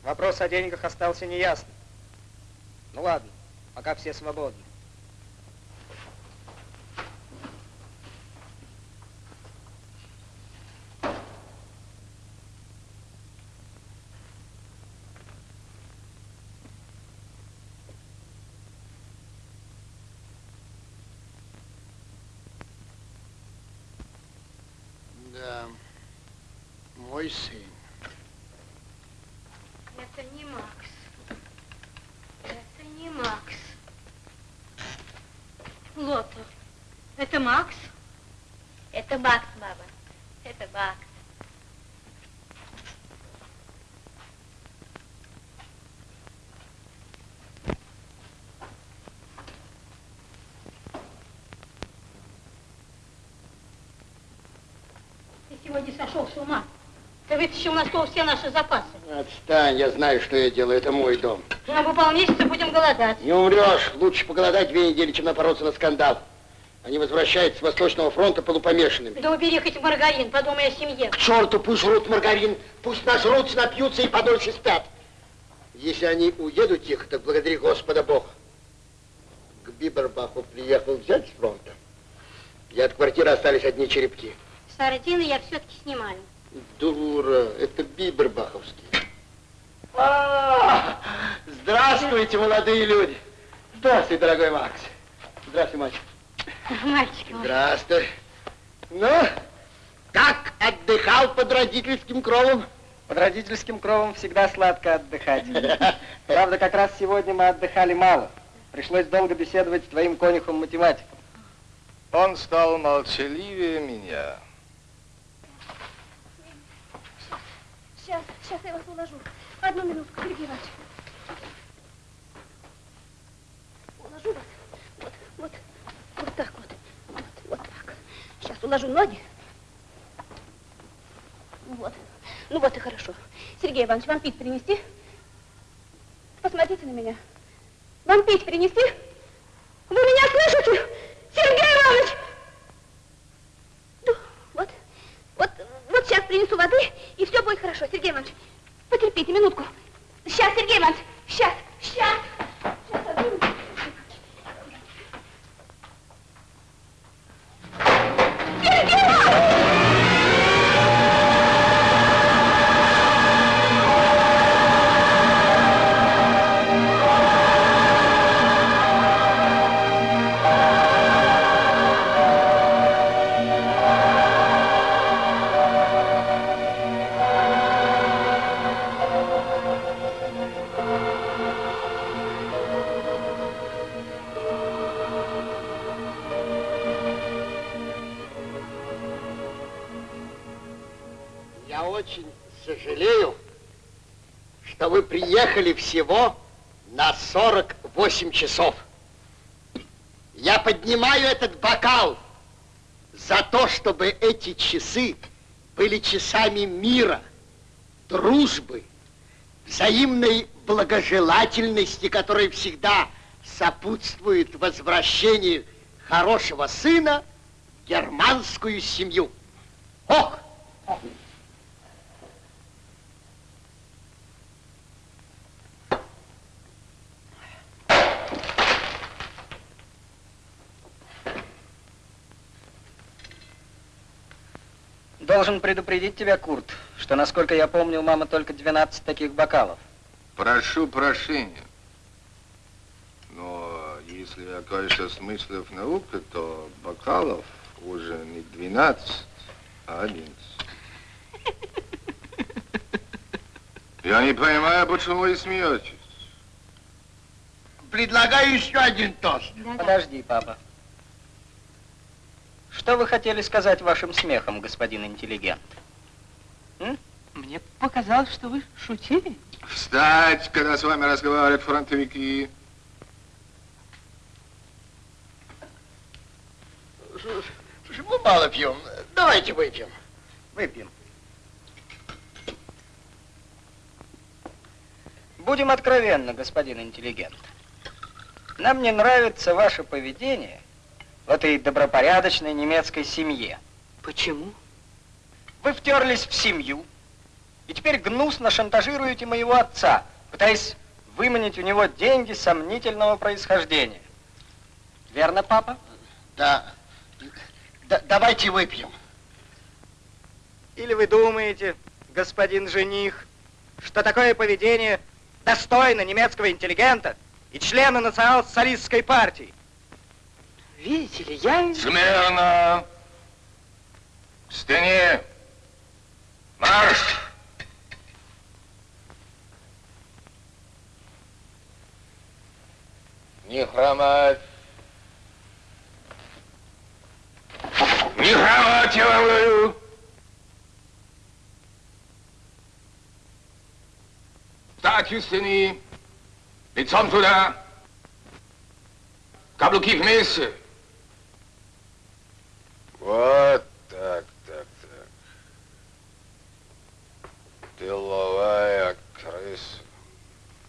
Вопрос о деньгах остался неясным. Ну ладно, пока все свободны. Да, мой сын. Это не Макс. Макс. Лото, это Макс? Это Макс, мама. Это Макс. Ты сегодня сошел с ума. Ты вытащил на стол все наши запасы. Отстань, я знаю, что я делаю, это мой дом. На бы полмесяца будем голодать. Не умрешь, лучше поголодать две недели, чем напороться на скандал. Они возвращаются с Восточного фронта полупомешанными. Да убери хоть маргарин, подумай о семье. К черту, пусть жрут маргарин, пусть нажрутся, напьются и подольше спят. Если они уедут тихо, так благодари Господа Бога. К Бибербаху приехал взять с фронта. И от квартиры остались одни черепки. Сардины я все-таки снимаю. Дура, это Бибербаховский. А, Здравствуйте, молодые люди. Здравствуй, дорогой Макс. Здравствуй, мальчик. Мальчик мой. Здравствуй. Ну, как отдыхал под родительским кровом? Под родительским кровом всегда сладко отдыхать. Правда, как раз сегодня мы отдыхали мало. Пришлось долго беседовать с твоим конюхом-математиком. Он стал молчаливее меня. Сейчас, я вас уложу. Одну минутку, Сергей Иванович. Уложу вас. Вот, вот, вот так вот. Вот, вот так. Сейчас уложу ноги. Вот. Ну вот и хорошо. Сергей Иванович, вам пить принести? Посмотрите на меня. Вам пить принести? Вы меня слышите? Сергей Иванович! Ну, вот, вот, вот сейчас принесу воды, и все будет хорошо. Сергей Иванович, потерпите минутку. Сейчас, Сергей Иванович, сейчас, сейчас. Сейчас, одну. Сергей очень сожалею, что вы приехали всего на 48 часов. Я поднимаю этот бокал за то, чтобы эти часы были часами мира, дружбы, взаимной благожелательности, которая всегда сопутствует возвращению хорошего сына в германскую семью. Ох! Должен предупредить тебя, Курт, что, насколько я помню, у мамы только 12 таких бокалов. Прошу прощения. Но если окажешься смыслов науки, то бокалов уже не 12, а 11. Я не понимаю, почему вы смеетесь. Предлагаю еще один тост. Подожди, папа. Что вы хотели сказать вашим смехом, господин интеллигент? Мне показалось, что вы шутили. Встать, когда с вами разговаривают фронтовики. Слушай, мы мало пьем. Давайте выпьем. Выпьем. Будем откровенны, господин интеллигент. Нам не нравится ваше поведение в этой добропорядочной немецкой семье. Почему? Вы втерлись в семью и теперь гнусно шантажируете моего отца, пытаясь выманить у него деньги сомнительного происхождения. Верно, папа? Да. да давайте выпьем. Или вы думаете, господин жених, что такое поведение достойно немецкого интеллигента и члена национал-социалистской партии? Видите ли, я... Смирно! К стене! Марш! Не хромать. Не хромать, я вам говорю. Встать у стены. Лицом туда. Каблуки вместе. Вот так, так, так. Тыловая крыса.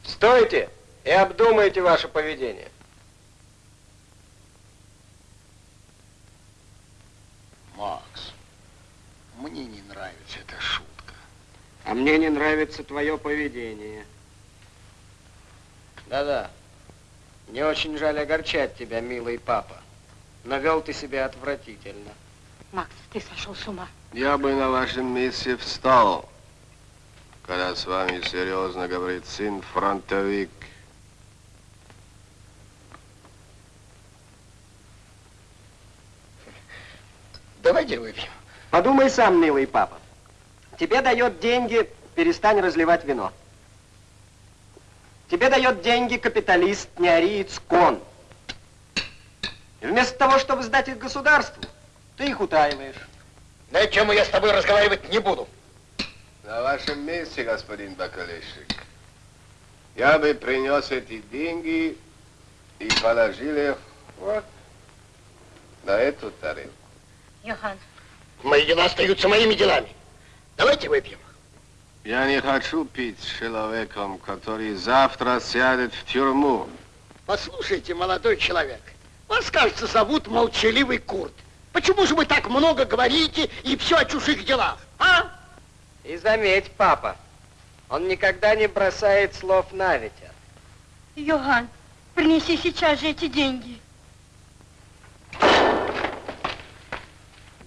Стойте и обдумайте ваше поведение. Макс, мне не нравится эта шутка. А мне не нравится твое поведение. Да-да. Мне очень жаль огорчать тебя, милый папа. Но вел ты себя отвратительно. Макс, ты сошел с ума. Я бы на вашем месте встал, когда с вами серьезно говорит сын фронтовик. Давайте выпьем. Подумай сам, милый папа. Тебе дает деньги, перестань разливать вино. Тебе дает деньги капиталист, неариец, кон. И вместо того, чтобы сдать их государству, ты их утаиваешь. На тему я с тобой разговаривать не буду. На вашем месте, господин бакалейщик, я бы принес эти деньги и положил их вот на эту тарелку. Йохан, Мои дела остаются моими делами. Давайте выпьем. Я не хочу пить с человеком, который завтра сядет в тюрьму. Послушайте, молодой человек, вас, кажется, зовут молчаливый Курт. Почему же вы так много говорите и все о чужих делах, а? И заметь, папа, он никогда не бросает слов на ветер. Йохан, принеси сейчас же эти деньги.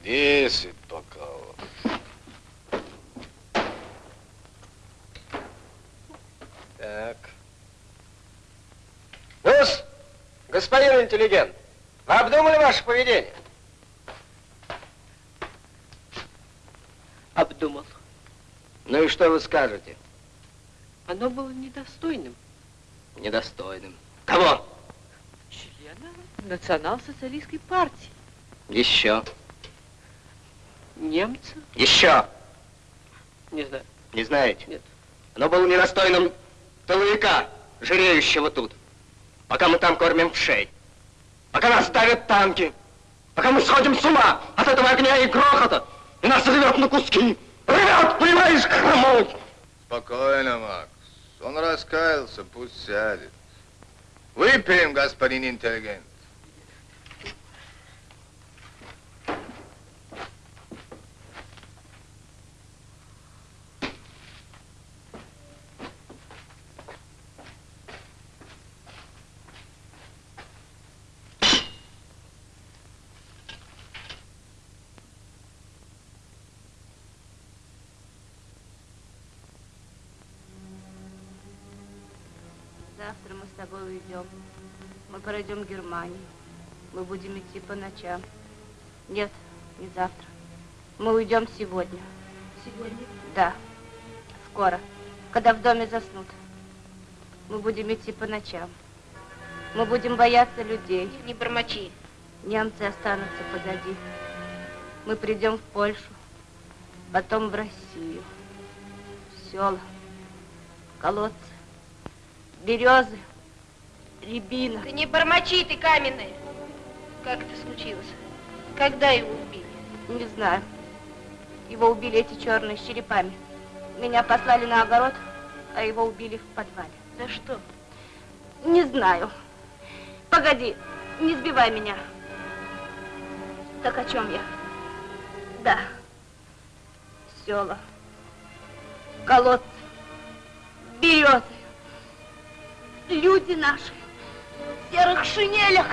Десять бокалов. Так. ну господин интеллигент, вы обдумали ваше поведение? Обдумал. Ну и что вы скажете? Оно было недостойным. Недостойным. Кого? Члена национал-социалистской партии. Еще. Немца? Еще. Не знаю. Не знаете? Нет. Оно было недостойным тыловика, жиреющего тут. Пока мы там кормим вшей. Пока нас давят танки. Пока мы сходим с ума от этого огня и грохота. Нас рвет на куски. Рвет, понимаешь, хромой. Спокойно, Макс. Он раскаялся, пусть сядет. Выпьем, господин интеллигент. Пройдем Германию. Мы будем идти по ночам. Нет, не завтра. Мы уйдем сегодня. Сегодня? Да, скоро, когда в доме заснут. Мы будем идти по ночам. Мы будем бояться людей. Не бормочи. Немцы останутся позади. Мы придем в Польшу, потом в Россию. В села, колодцы, березы, рябина. Ты не бормочи, ты каменная. Как это случилось? Когда его убили? Не знаю. Его убили эти черные с черепами. Меня послали на огород, а его убили в подвале. За что? Не знаю. Погоди, не сбивай меня. Так о чем я? Да. Села. Колодцы. Березы. Люди наши. В серых шинелях.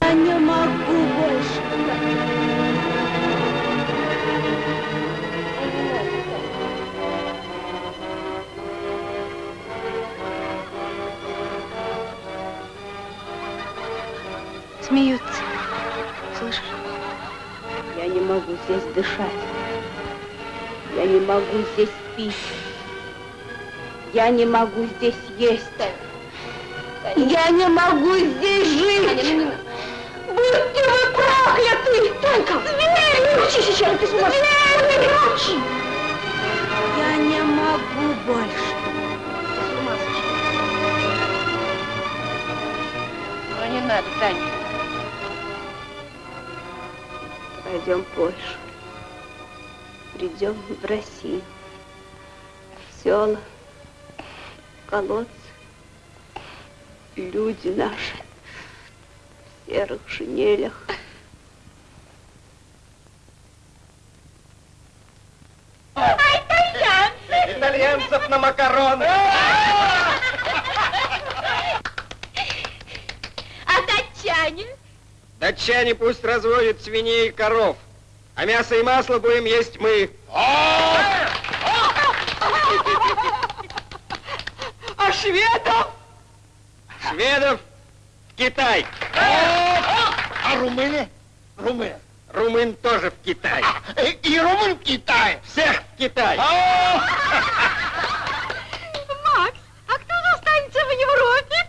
Я не могу больше. Смеются. Слышишь? Я не могу здесь дышать. Я не могу здесь пить. Я не могу здесь есть. Я не могу здесь жить. Будьте вы прокляты! Танька! Звери! Учись еще, ты с ума Звери! Громче! Я не могу больше. Ну, не надо, Таня. Пойдем Польшу. Придем в Россию. В села, колодцы. Люди наши в серых шинелях. Итальянцев на макароны. А датчане? Датчане пусть разводят свиней и коров, а мясо и масло будем есть мы. А шведов? Шведов в Китай. А румыны? Румын. Румын тоже в Китай. И румын в Китае. Всех в Китай. Макс, а кто же останется в Европе?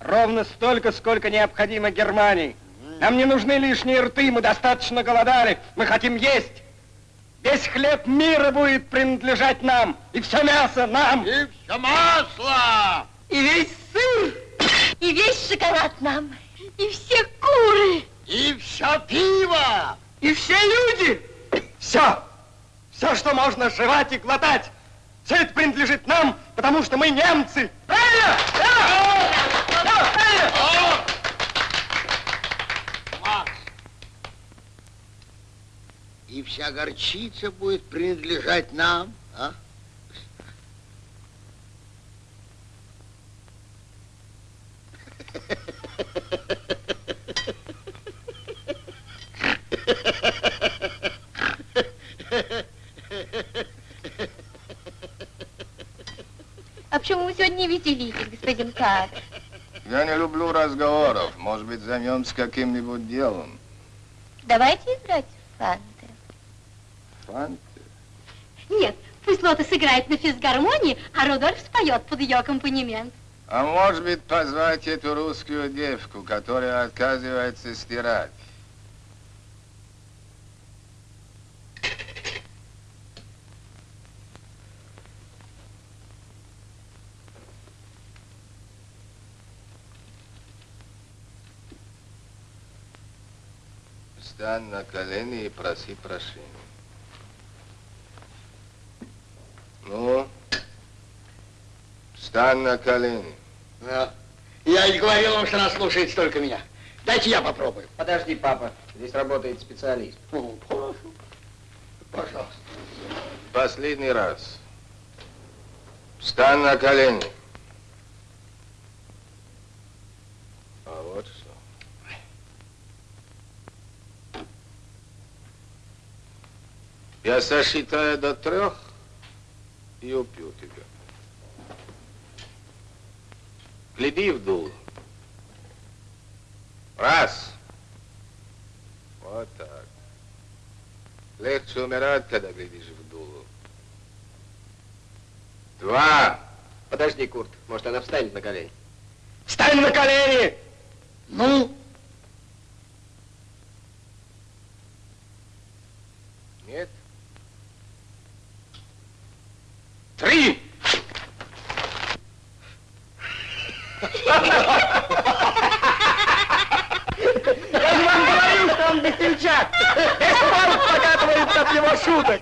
Ровно столько, сколько необходимо Германии. Нам не нужны лишние рты, мы достаточно голодали. Мы хотим есть. Весь хлеб мира будет принадлежать нам. И все мясо нам. И все масло. И весь сыр. И весь шоколад нам. И все куры. И все пиво. И все люди. Все. Все, что можно жевать и глотать. Все это принадлежит нам, потому что мы немцы. Правильно? Да! Да, правильно! Макс. И вся горчица будет принадлежать нам, а? А почему вы сегодня не веселитесь, господин Кар? Я не люблю разговоров. Может быть, займемся каким-нибудь делом. Давайте играть в фанты. Фанты? Лота сыграет на физгармонии, а Рудольф споет под ее аккомпанемент. А может быть, позвать эту русскую девку, которая отказывается стирать? Встань на колени и проси прощения. Ну, встань на колени. Да. Я и говорил вам, что она слушается только меня. Дайте я попробую. Подожди, папа. Здесь работает специалист. Ну, хорошо. Пожалуйста. Последний раз. Встань на колени. А вот что. Я сосчитаю до трех и убью тебя. Гляди в дуло. Раз. Вот так. Легче умирать, когда глядишь в дуло. Два. Подожди, Курт. Может, она встанет на колени. Встань на колени! Ну? Нет? Три! Я же вам говорил, что он весельчак. Весь парк покатывается от его шуток.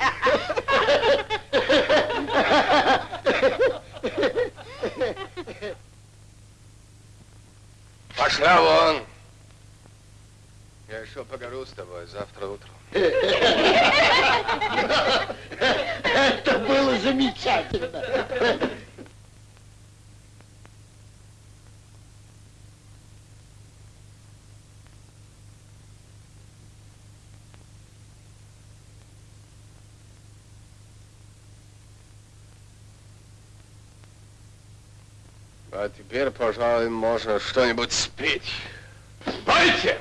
Пошла вон. Я еще поговорю с тобой завтра утром. Это было замечательно. А теперь, пожалуй, можно что-нибудь спеть. Пойте!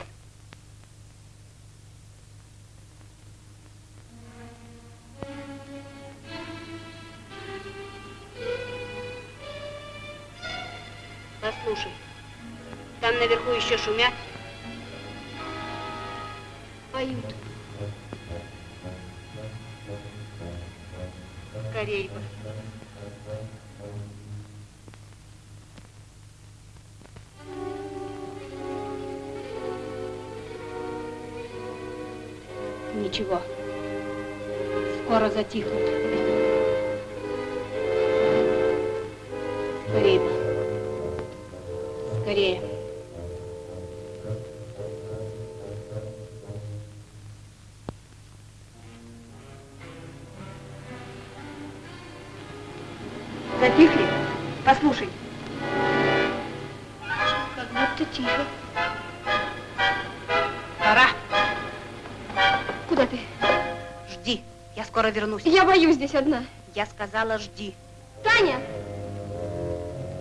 Наверху еще шумят. Поют. Скорей бы. Ничего. Скоро затихнут. Вернусь. Я боюсь здесь одна. Я сказала, жди. Таня!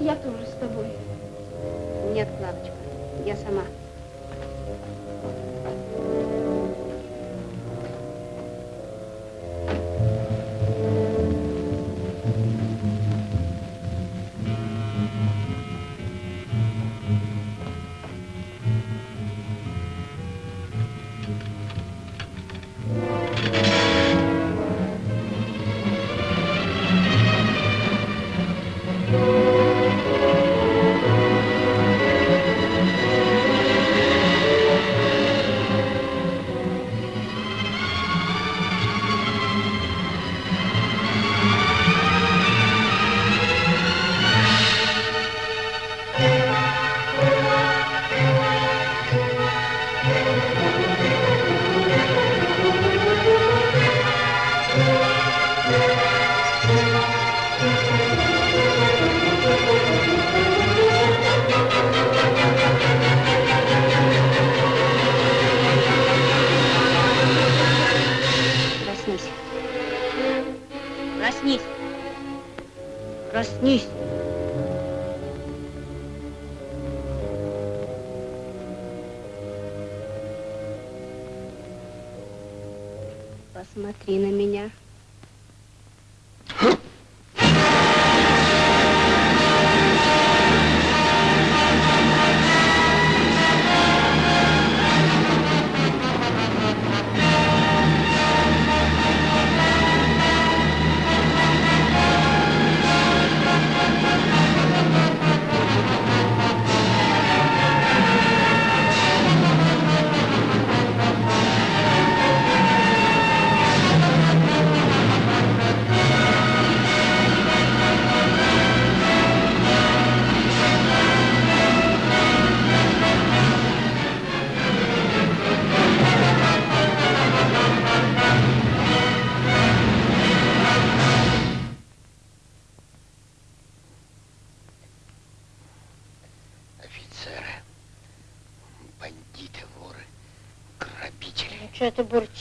Я тоже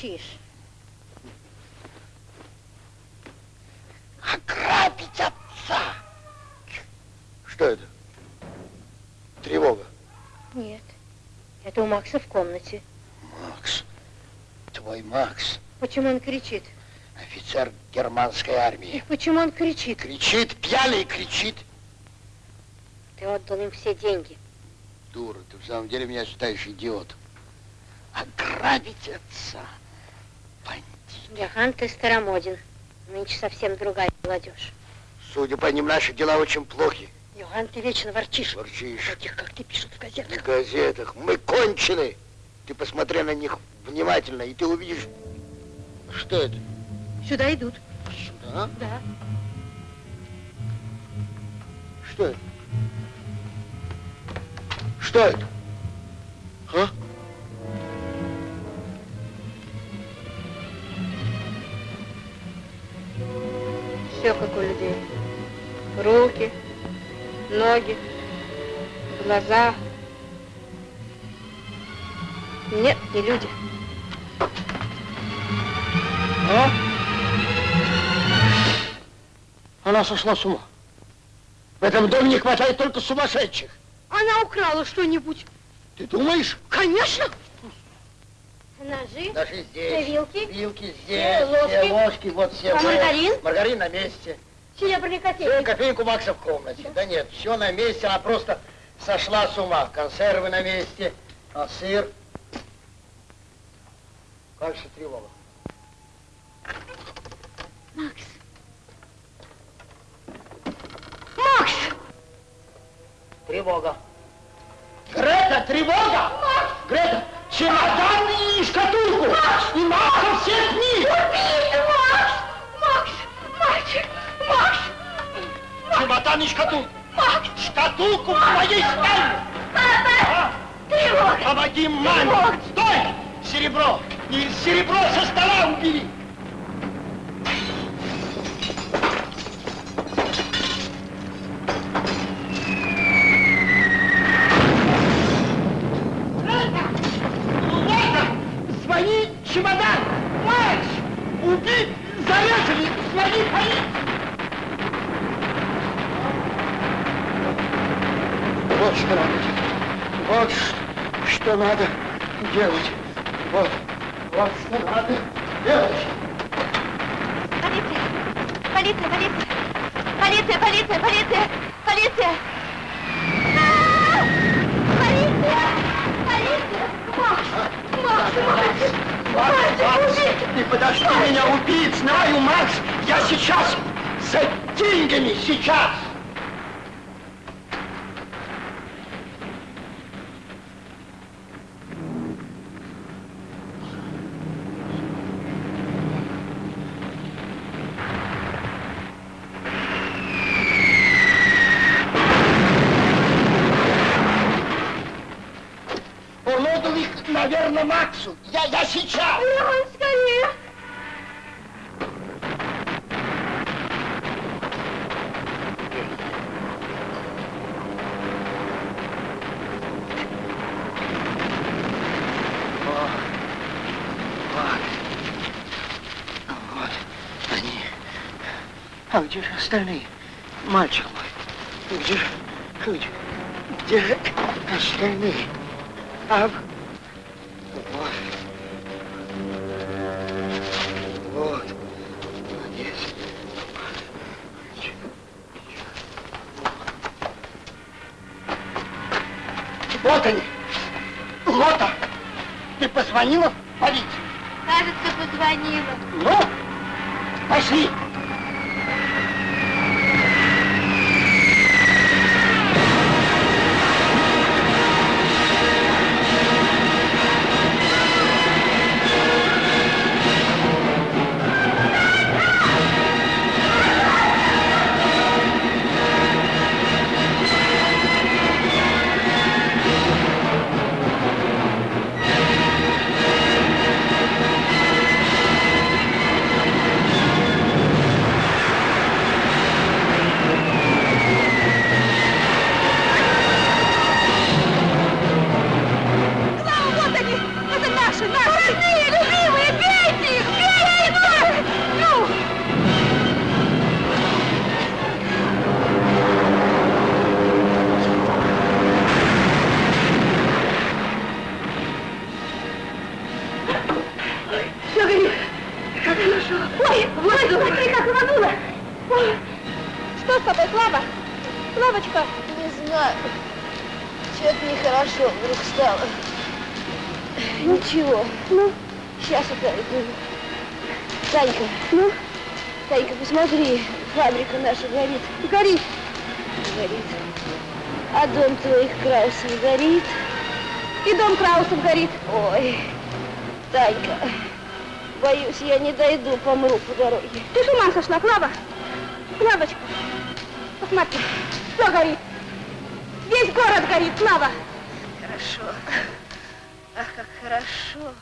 бурчишь? Ограбить отца! Что это? Тревога. Нет. Это у Макса в комнате. Макс, твой Макс, Почему он кричит? офицер германской армии. Почему он кричит? Кричит, пьяный кричит. Ты отдал им все деньги. Дура, ты в самом деле меня считаешь идиотом. Ограбить отца. Яхан, ты старомоден. Нынче совсем другая молодежь. Судя по ним, наши дела очень плохи. Йоганн, ты вечно ворчишь. Ворчишь. Таких, как ты, пишут в В газетах. газетах. Мы кончены. Ты посмотри на них внимательно, и ты увидишь... Что это? Сюда идут. Сюда? Да. Что это? Что это? А? Все как у людей. Руки, ноги, глаза. Нет, не люди. А? Она сошла с ума. В этом доме не хватает только сумасшедших. Она украла что-нибудь. Ты думаешь? Конечно. Ножи? Ножи здесь. Все вилки? Вилки Все здесь. ложки? Все ложки, вот все. А вот. маргарин? Маргарин на месте. Серебряный Все, котельник. кофейник у Макса в комнате. Да нет, все на месте, она просто сошла с ума. Консервы на месте, а сыр... Дальше тревога. Макс. Макс! Тревога. Грета, тревога! Макс! Грета, чемодан и шкатулку! Макс! И Макса всех них! Убийца, Макс! Макс! Мальчик! Макс! Чемодан и шкатулку! Макс! Шкатулку в моей спальне! Папа! Тревога! Помоги маме! Тревога! Стой! Серебро! И серебро со стола убери! Звони чемодан! Марш! Убит! Зарезали! Звони полиции! Вот что надо делать. Вот что надо делать. Вот, вот что надо делать. Полиция! Полиция! Полиция! Полиция! Полиция! Полиция! Полиция! А! Полиция! Полиция! Макс! Макс! Макс! Убит! Ты подожди меня, убить! Знаю, Макс! Я сейчас за деньгами, сейчас! Он отдал их, наверное, Максу. Я, я сейчас! Леон, скорее! Вот они. А где же остальные? Мальчик мой. Где где, где остальные? А, помру по дороге. Ты с ума сошла, Клава? Клавочка, посмотри, все горит. Весь город горит, Клава. Хорошо. Ах, как хорошо.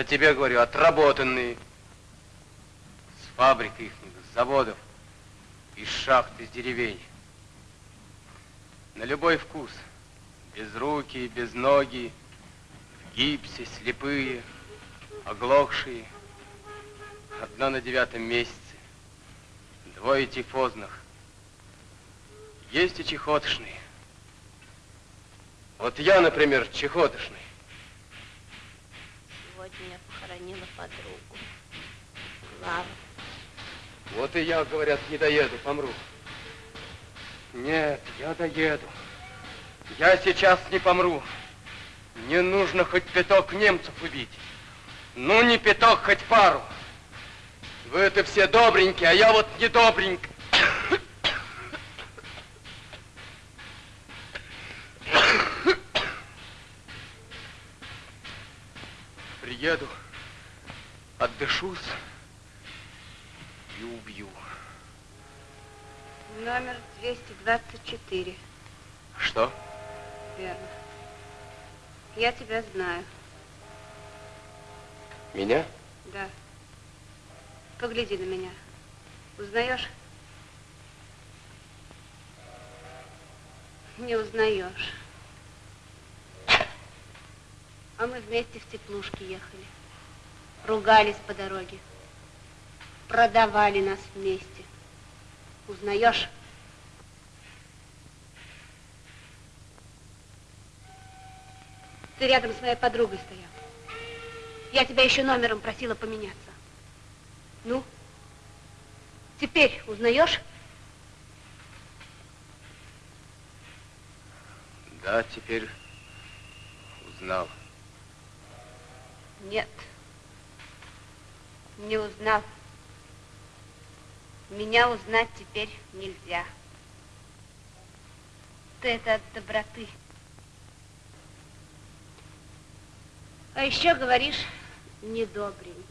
Я тебе говорю, отработанные. С фабрик их, с заводов, из шахт, из деревень. На любой вкус. Без руки, без ноги, в гипсе, слепые, оглохшие. Одна на девятом месяце. Двое тифозных. Есть и чехотошные. Вот я, например, чехотошный. Сегодня я похоронила подругу. Клаву. Вот и я, говорят, не доеду, помру. Нет, я доеду. Я сейчас не помру. Не нужно хоть пяток немцев убить. Ну, не пяток, хоть пару. Вы это все добренькие, а я вот не добренький. Приеду, отдышусь и убью. Номер 224. Что? Верно. Я тебя знаю. Меня? Да. Погляди на меня. Узнаешь? Не узнаешь. А мы вместе в теплушке ехали. Ругались по дороге. Продавали нас вместе. Узнаешь? Ты рядом с моей подругой стоял. Я тебя еще номером просила поменяться. Ну, теперь узнаешь? Да, теперь узнал. Нет. Не узнал. Меня узнать теперь нельзя. Ты это от доброты. А еще говоришь, недобренький.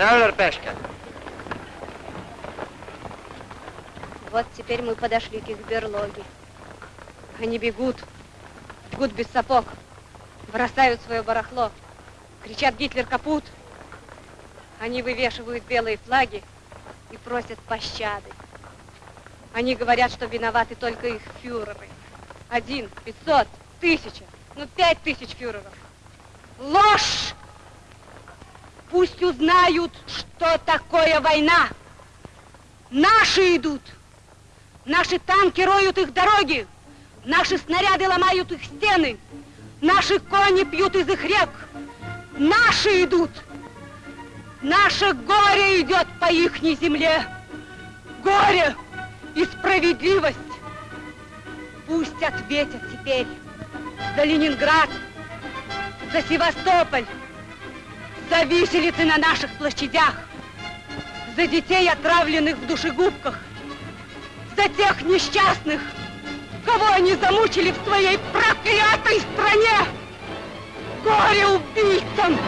Schneller, Пешка. Вот теперь мы подошли к их берлоге. Они бегут, бегут без сапог, бросают свое барахло, кричат «Гитлер капут!». Они вывешивают белые флаги и просят пощады. Они говорят, что виноваты только их фюреры. Один, пятьсот, тысяча, ну пять тысяч фюреров. Ложь! Пусть узнают, что такое война. Наши идут. Наши танки роют их дороги. Наши снаряды ломают их стены. Наши кони пьют из их рек. Наши идут. Наше горе идет по ихней земле. Горе и справедливость. Пусть ответят теперь за Ленинград, за Севастополь, за виселицы на наших площадях, за детей, отравленных в душегубках, за тех несчастных, кого они замучили в своей проклятой стране. Горе убийцам!